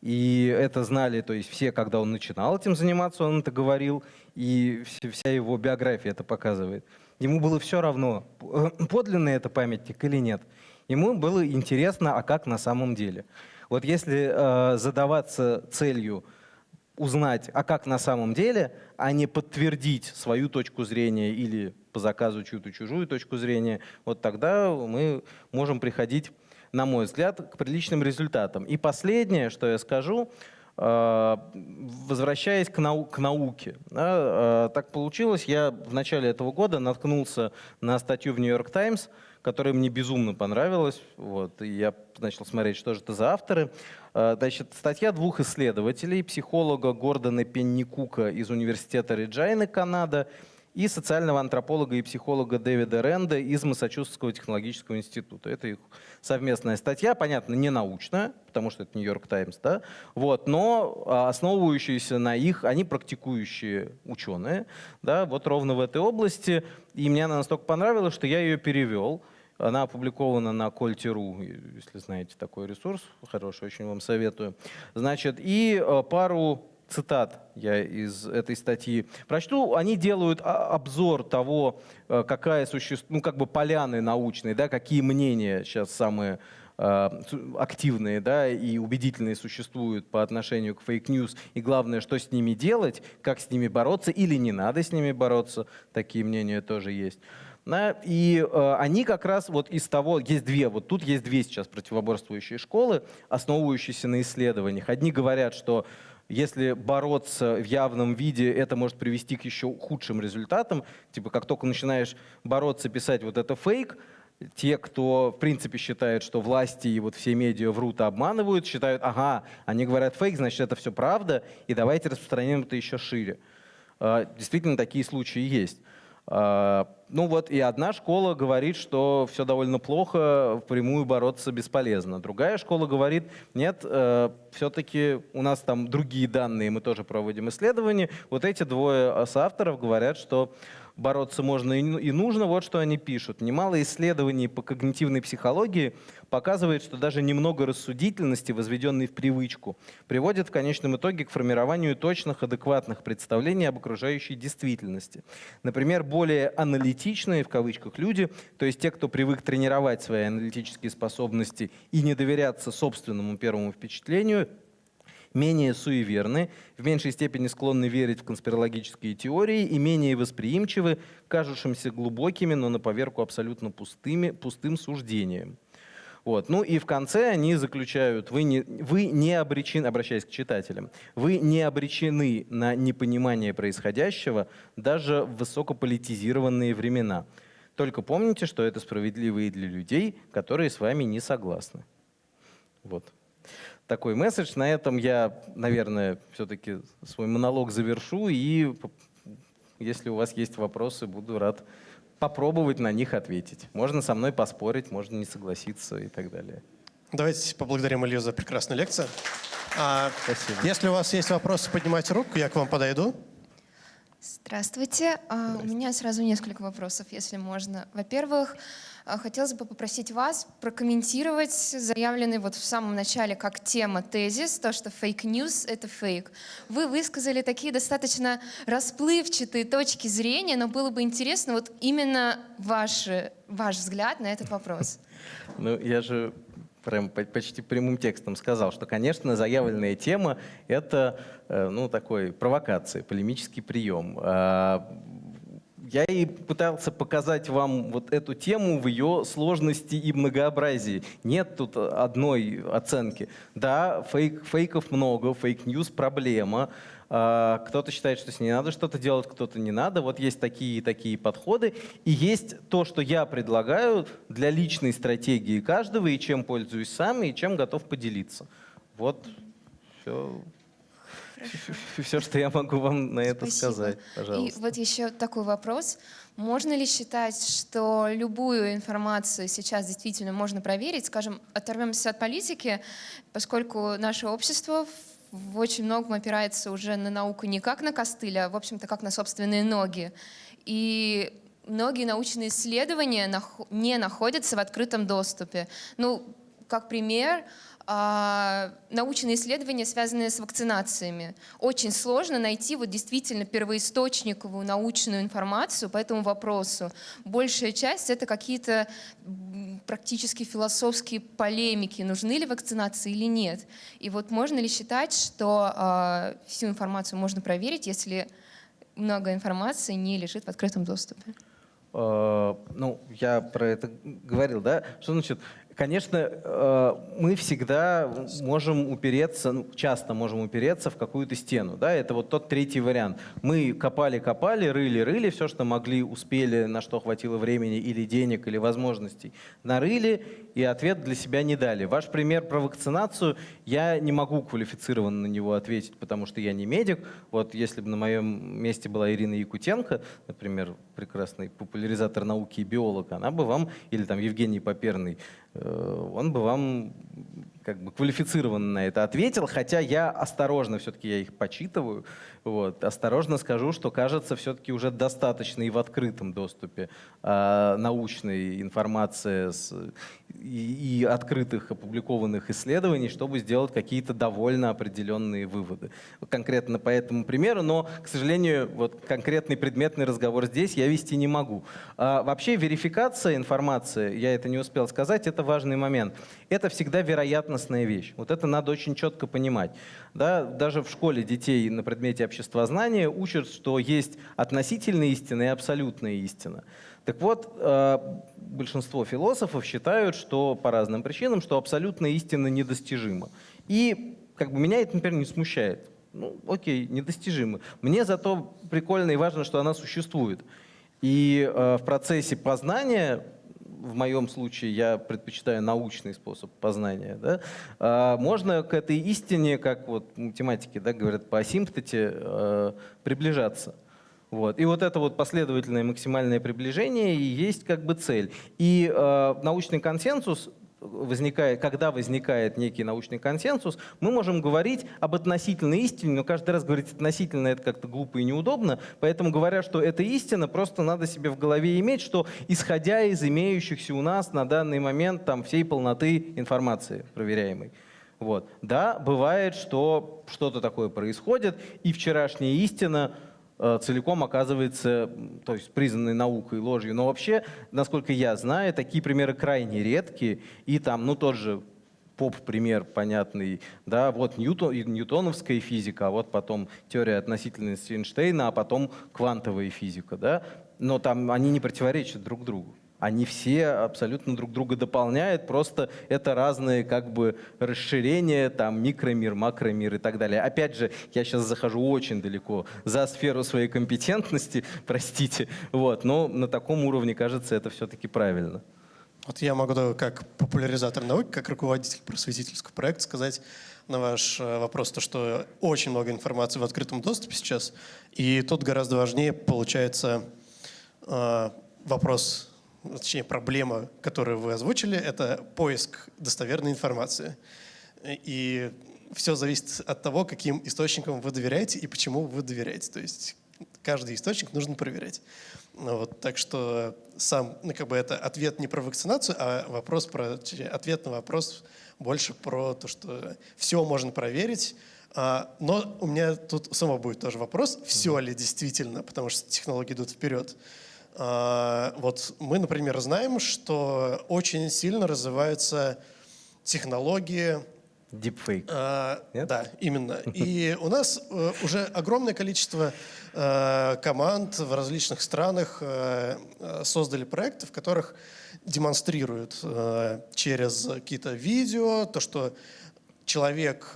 И это знали, то есть все, когда он начинал этим заниматься, он это говорил, и вся его биография это показывает. Ему было все равно, подлинный это памятник или нет. Ему было интересно, а как на самом деле. Вот если э, задаваться целью узнать, а как на самом деле, а не подтвердить свою точку зрения или по заказу чью-то чужую точку зрения, вот тогда мы можем приходить на мой взгляд, к приличным результатам. И последнее, что я скажу, э, возвращаясь к, нау к науке. Да, э, так получилось, я в начале этого года наткнулся на статью в «Нью-Йорк Таймс», которая мне безумно понравилась. Вот, и я начал смотреть, что же это за авторы. Э, значит, статья двух исследователей, психолога Гордона Пенникука из университета Реджайны, Канада, и социального антрополога и психолога Дэвида Ренда из Массачусетского технологического института. Это их совместная статья, понятно, не научная, потому что это Нью-Йорк Таймс, да, вот, но а, основывающиеся на их, они практикующие ученые, да, вот ровно в этой области. И мне она настолько понравилась, что я ее перевел. Она опубликована на Кольте.ру, если знаете такой ресурс, хороший, очень вам советую. Значит, и а, пару цитат я из этой статьи прочту. Они делают обзор того, э, какая существует, ну как бы поляны научные, да, какие мнения сейчас самые э, активные да, и убедительные существуют по отношению к fake news, и главное, что с ними делать, как с ними бороться или не надо с ними бороться, такие мнения тоже есть. Да, и э, они как раз вот из того, есть две, вот тут есть две сейчас противоборствующие школы, основывающиеся на исследованиях. Одни говорят, что если бороться в явном виде, это может привести к еще худшим результатам. Типа, как только начинаешь бороться, писать вот это фейк, те, кто в принципе считает, что власти и вот все медиа врут и обманывают, считают, ага, они говорят фейк, значит это все правда, и давайте распространим это еще шире. А, действительно, такие случаи есть. А, ну вот и одна школа говорит, что все довольно плохо, впрямую бороться бесполезно. Другая школа говорит, нет, э, все-таки у нас там другие данные, мы тоже проводим исследования. Вот эти двое соавторов говорят, что бороться можно и нужно. Вот что они пишут. Немало исследований по когнитивной психологии показывает, что даже немного рассудительности, возведенной в привычку, приводит в конечном итоге к формированию точных, адекватных представлений об окружающей действительности. Например, более аналитичные, в кавычках, люди, то есть те, кто привык тренировать свои аналитические способности и не доверяться собственному первому впечатлению, менее суеверны, в меньшей степени склонны верить в конспирологические теории и менее восприимчивы кажущимся глубокими, но на поверку абсолютно пустыми, пустым суждениям. Вот. Ну и в конце они заключают, вы не, вы не обречены, обращаясь к читателям, вы не обречены на непонимание происходящего даже в высокополитизированные времена. Только помните, что это справедливо и для людей, которые с вами не согласны. Вот такой месседж. На этом я, наверное, все-таки свой монолог завершу. И если у вас есть вопросы, буду рад попробовать на них ответить. Можно со мной поспорить, можно не согласиться и так далее. Давайте поблагодарим Илью за прекрасную лекцию. А, Спасибо. Если у вас есть вопросы, поднимайте руку, я к вам подойду. Здравствуйте. Здравствуйте. У меня сразу несколько вопросов, если можно. Во-первых, а, хотелось бы попросить вас прокомментировать заявленный вот в самом начале как тема тезис, то, что fake news — это фейк. Вы высказали такие достаточно расплывчатые точки зрения, но было бы интересно вот именно ваш, ваш взгляд на этот вопрос. Ну, я же прям почти прямым текстом сказал, что, конечно, заявленная тема — это э, ну, такой провокация, полемический прием. Я и пытался показать вам вот эту тему в ее сложности и многообразии. Нет тут одной оценки. Да, фейк, фейков много, fake news проблема. А, кто-то считает, что с ней надо что-то делать, кто-то не надо. Вот есть такие и такие подходы. И есть то, что я предлагаю для личной стратегии каждого, и чем пользуюсь сам, и чем готов поделиться. Вот все. Все, что я могу вам на это Спасибо. сказать, пожалуйста. И вот еще такой вопрос. Можно ли считать, что любую информацию сейчас действительно можно проверить? Скажем, оторвемся от политики, поскольку наше общество в очень многом опирается уже на науку не как на костыль, а, в общем-то, как на собственные ноги. И многие научные исследования не находятся в открытом доступе. Ну, как пример, научные исследования, связанные с вакцинациями. Очень сложно найти вот действительно первоисточниковую научную информацию по этому вопросу. Большая часть — это какие-то практически философские полемики, нужны ли вакцинации или нет. И вот можно ли считать, что э, всю информацию можно проверить, если много информации не лежит в открытом доступе? Uh, ну, я про это говорил, да? Что значит Конечно, э, мы всегда можем упереться, ну, часто можем упереться в какую-то стену. Да? Это вот тот третий вариант. Мы копали-копали, рыли-рыли, все, что могли, успели, на что хватило времени или денег, или возможностей, нарыли, и ответ для себя не дали. Ваш пример про вакцинацию, я не могу квалифицированно на него ответить, потому что я не медик. Вот если бы на моем месте была Ирина Якутенко, например, прекрасный популяризатор науки и биолог, она бы вам, или там Евгений Поперный, он бы вам как бы квалифицированно на это ответил, хотя я осторожно, все-таки я их почитываю, Вот. Осторожно скажу, что кажется все-таки уже достаточно и в открытом доступе э, научной информации с, и, и открытых опубликованных исследований, чтобы сделать какие-то довольно определенные выводы. Конкретно по этому примеру, но, к сожалению, вот конкретный предметный разговор здесь я вести не могу. А, вообще верификация информации, я это не успел сказать, это важный момент. Это всегда вероятностная вещь. Вот это надо очень четко понимать. Да? Даже в школе детей на предмете обществознания учат, что есть относительная истина и абсолютная истина. Так вот, э, большинство философов считают, что по разным причинам, что абсолютная истина недостижима. И как бы меня это, например, не смущает. Ну, окей, недостижимо. Мне зато прикольно и важно, что она существует. И э, в процессе познания, в моем случае я предпочитаю научный способ познания, да, э, можно к этой истине, как вот математики да, говорят по асимптоте, э, приближаться. Вот. И вот это вот последовательное максимальное приближение и есть как бы цель. И э, научный консенсус возникает, когда возникает некий научный консенсус, мы можем говорить об относительной истине, но каждый раз говорить относительно это как-то глупо и неудобно, поэтому говоря, что это истина, просто надо себе в голове иметь, что исходя из имеющихся у нас на данный момент там, всей полноты информации проверяемой. Вот. Да, бывает, что что-то такое происходит, и вчерашняя истина целиком оказывается то есть, признанной наукой ложью. Но вообще, насколько я знаю, такие примеры крайне редкие. И там, ну, тот же поп-пример понятный, да, вот Ньютон, ньютоновская физика, а вот потом теория относительности Эйнштейна, а потом квантовая физика, да, но там они не противоречат друг другу. Они все абсолютно друг друга дополняют, просто это разные как бы расширения, там микромир, макромир и так далее. Опять же, я сейчас захожу очень далеко за сферу своей компетентности, простите, вот, но на таком уровне, кажется, это все-таки правильно. Вот я могу как популяризатор науки, как руководитель просветительского проекта сказать на ваш э, вопрос, то, что очень много информации в открытом доступе сейчас, и тут гораздо важнее получается э, вопрос точнее проблема, которую вы озвучили, это поиск достоверной информации. И все зависит от того, каким источникам вы доверяете и почему вы доверяете. То есть каждый источник нужно проверять. Ну, вот, так что сам, ну, как бы это ответ не про вакцинацию, а вопрос про, ответ на вопрос больше про то, что все можно проверить. А, но у меня тут самого будет тоже вопрос, все ли действительно, потому что технологии идут вперед. А, вот мы, например, знаем, что очень сильно развиваются технологии Deepfake. А, да, именно. И у нас э, уже огромное количество э, команд в различных странах э, создали проекты, в которых демонстрируют через какие-то видео то, что человек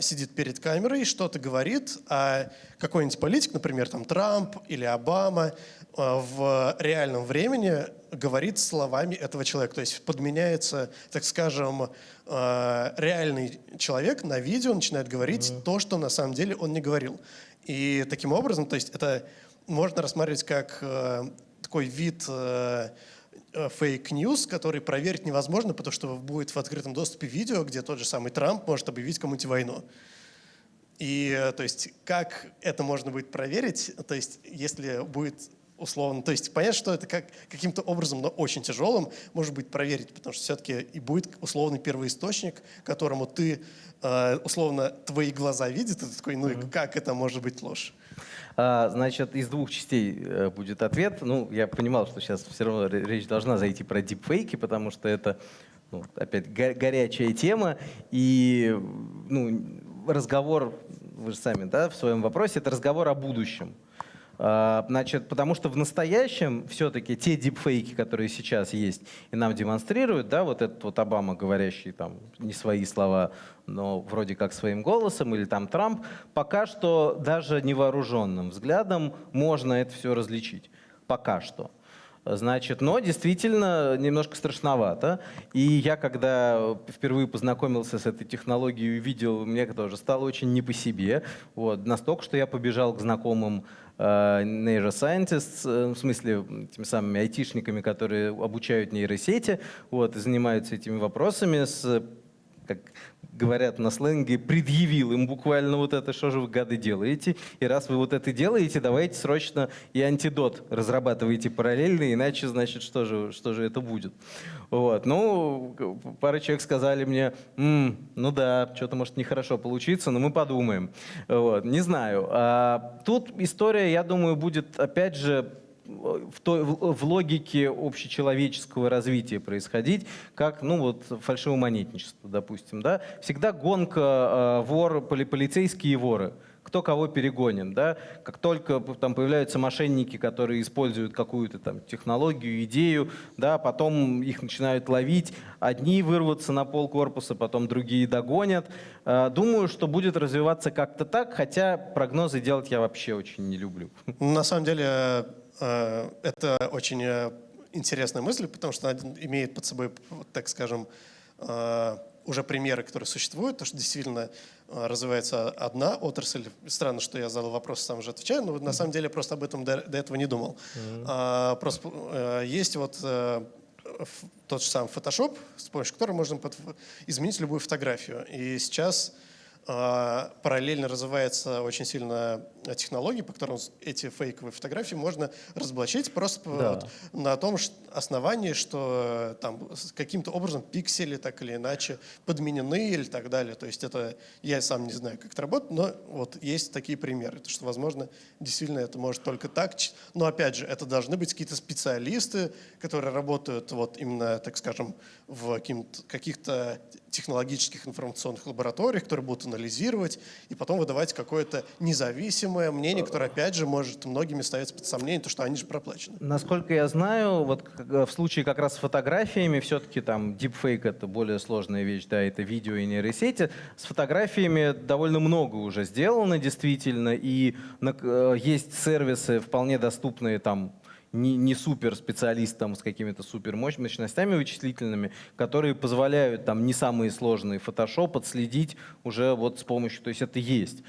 сидит перед камерой, что-то говорит, а какой-нибудь политик, например, там Трамп или Обама, Э, в реальном времени говорит словами этого человека. То есть подменяется, так скажем, э, реальный человек на видео начинает говорить mm-hmm. то, что на самом деле он не говорил. И таким образом, то есть это можно рассматривать как э, такой вид fake news, который проверить невозможно, потому что будет в открытом доступе видео, где тот же самый Трамп может объявить кому-нибудь войну. И то есть как это можно будет проверить, то есть если будет условно. То есть понятно, что это как, каким-то образом, но очень тяжелым, может быть, проверить, потому что все-таки и будет условный первоисточник, которому ты, э, условно, твои глаза видят, и ты такой, ну и как это может быть ложь? А, значит, из двух частей э, будет ответ. Ну, я понимал, что сейчас все равно речь должна зайти про дипфейки, потому что это, ну, опять, го горячая тема. И ну, разговор, вы же сами да, в своем вопросе, это разговор о будущем. А, значит, потому что в настоящем все-таки те дипфейки, которые сейчас есть и нам демонстрируют, да, вот этот вот Обама, говорящий там не свои слова, но вроде как своим голосом, или там Трамп, пока что даже невооруженным взглядом можно это все различить. Пока что. Значит, но действительно немножко страшновато. И я, когда впервые познакомился с этой технологией и увидел, мне тоже стало очень не по себе. Вот, настолько, что я побежал к знакомым Э, neuroscientists, э, в смысле теми самыми айтишниками, которые обучают нейросети, вот, и занимаются этими вопросами с как говорят на сленге, предъявил им буквально вот это, что же вы, гады, делаете. И раз вы вот это делаете, давайте срочно и антидот разрабатывайте параллельно, иначе, значит, что же, что же это будет. Вот. Ну, пара человек сказали мне, «М, ну да, что-то может нехорошо получиться, но мы подумаем. Вот. Не знаю. А, тут история, я думаю, будет, опять же, в, той, в, в логике общечеловеческого развития происходить, как, ну вот, фальшивомонетничество, допустим, да. Всегда гонка э, вор, поли, полицейские воры кто кого перегонит, да, как только там появляются мошенники, которые используют какую-то там технологию, идею, да, потом их начинают ловить, одни вырвутся на пол корпуса, потом другие догонят. Э, Думаю, что будет развиваться как-то так, хотя прогнозы делать я вообще очень не люблю. На самом деле это очень э, интересная мысль, потому что она имеет под собой, так скажем, э, уже примеры, которые существуют, то, что действительно э, развивается одна отрасль. Странно, что я задал вопрос, сам уже отвечаю, но на самом деле просто об этом до, до этого не думал. А, просто э, есть вот э, тот же самый Photoshop, с помощью которого можно под- изменить любую фотографию. И сейчас параллельно развивается очень сильно технология, по которым эти фейковые фотографии можно разоблачить просто Да. вот на том основании, что э, там каким-то образом пиксели так или иначе подменены или так далее. То есть это я сам не знаю, как это работает, но вот есть такие примеры, то что возможно действительно это может только так. Но опять же, это должны быть какие-то специалисты, которые работают вот именно, так скажем, в каких-то технологических информационных лабораториях, которые будут анализировать и потом выдавать какое-то независимое мнение, которое, опять же, может многими ставиться под сомнение, то, что они же проплачены. Насколько я знаю, вот как- в случае как раз с фотографиями, все-таки там deepfake это более сложная вещь, да, это видео и нейросети. С фотографиями довольно много уже сделано действительно, и э, есть сервисы вполне доступные там не, не супер специалистам с какими-то супер мощностями вычислительными, которые позволяют там не самые сложные Photoshop отследить уже вот с помощью, то есть это есть.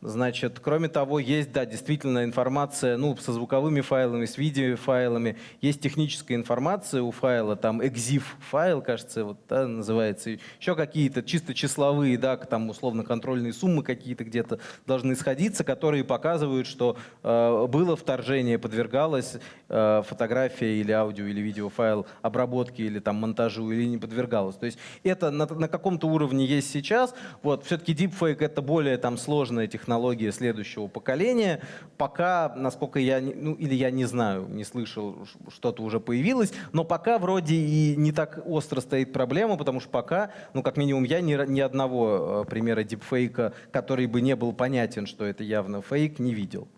Значит, кроме того, есть, да, действительно информация, ну, со звуковыми файлами, с видеофайлами. Есть техническая информация у файла, там exif файл, кажется, вот, да, называется. Еще какие-то чисто числовые, да, там условно контрольные суммы какие-то где-то должны сходиться, которые показывают, что э, было вторжение, подвергалась э, фотография или аудио или видеофайл обработке или там монтажу или не подвергалась. То есть это на, на каком-то уровне есть сейчас. Вот все-таки deepfake это более там сложная технология следующего поколения. Пока, насколько я, ну или я не знаю, не слышал, что-то уже появилось, но пока вроде и не так остро стоит проблема, потому что пока, ну как минимум я ни, ни одного э, примера дипфейка, который бы не был понятен, что это явно фейк, не видел.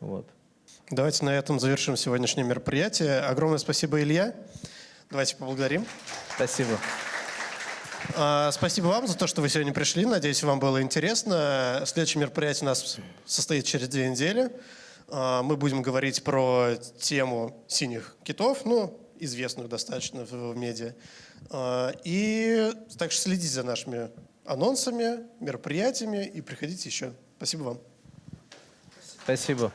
Вот. Давайте на этом завершим сегодняшнее мероприятие. Огромное спасибо, Илья. Давайте поблагодарим. Спасибо. А, Спасибо вам за то, что вы сегодня пришли. Надеюсь, вам было интересно. Следующее мероприятие у нас состоит через две недели. А, Мы будем говорить про тему синих китов, ну, известную достаточно в медиа. А, И также следите за нашими анонсами, мероприятиями и приходите еще. Спасибо вам. Спасибо.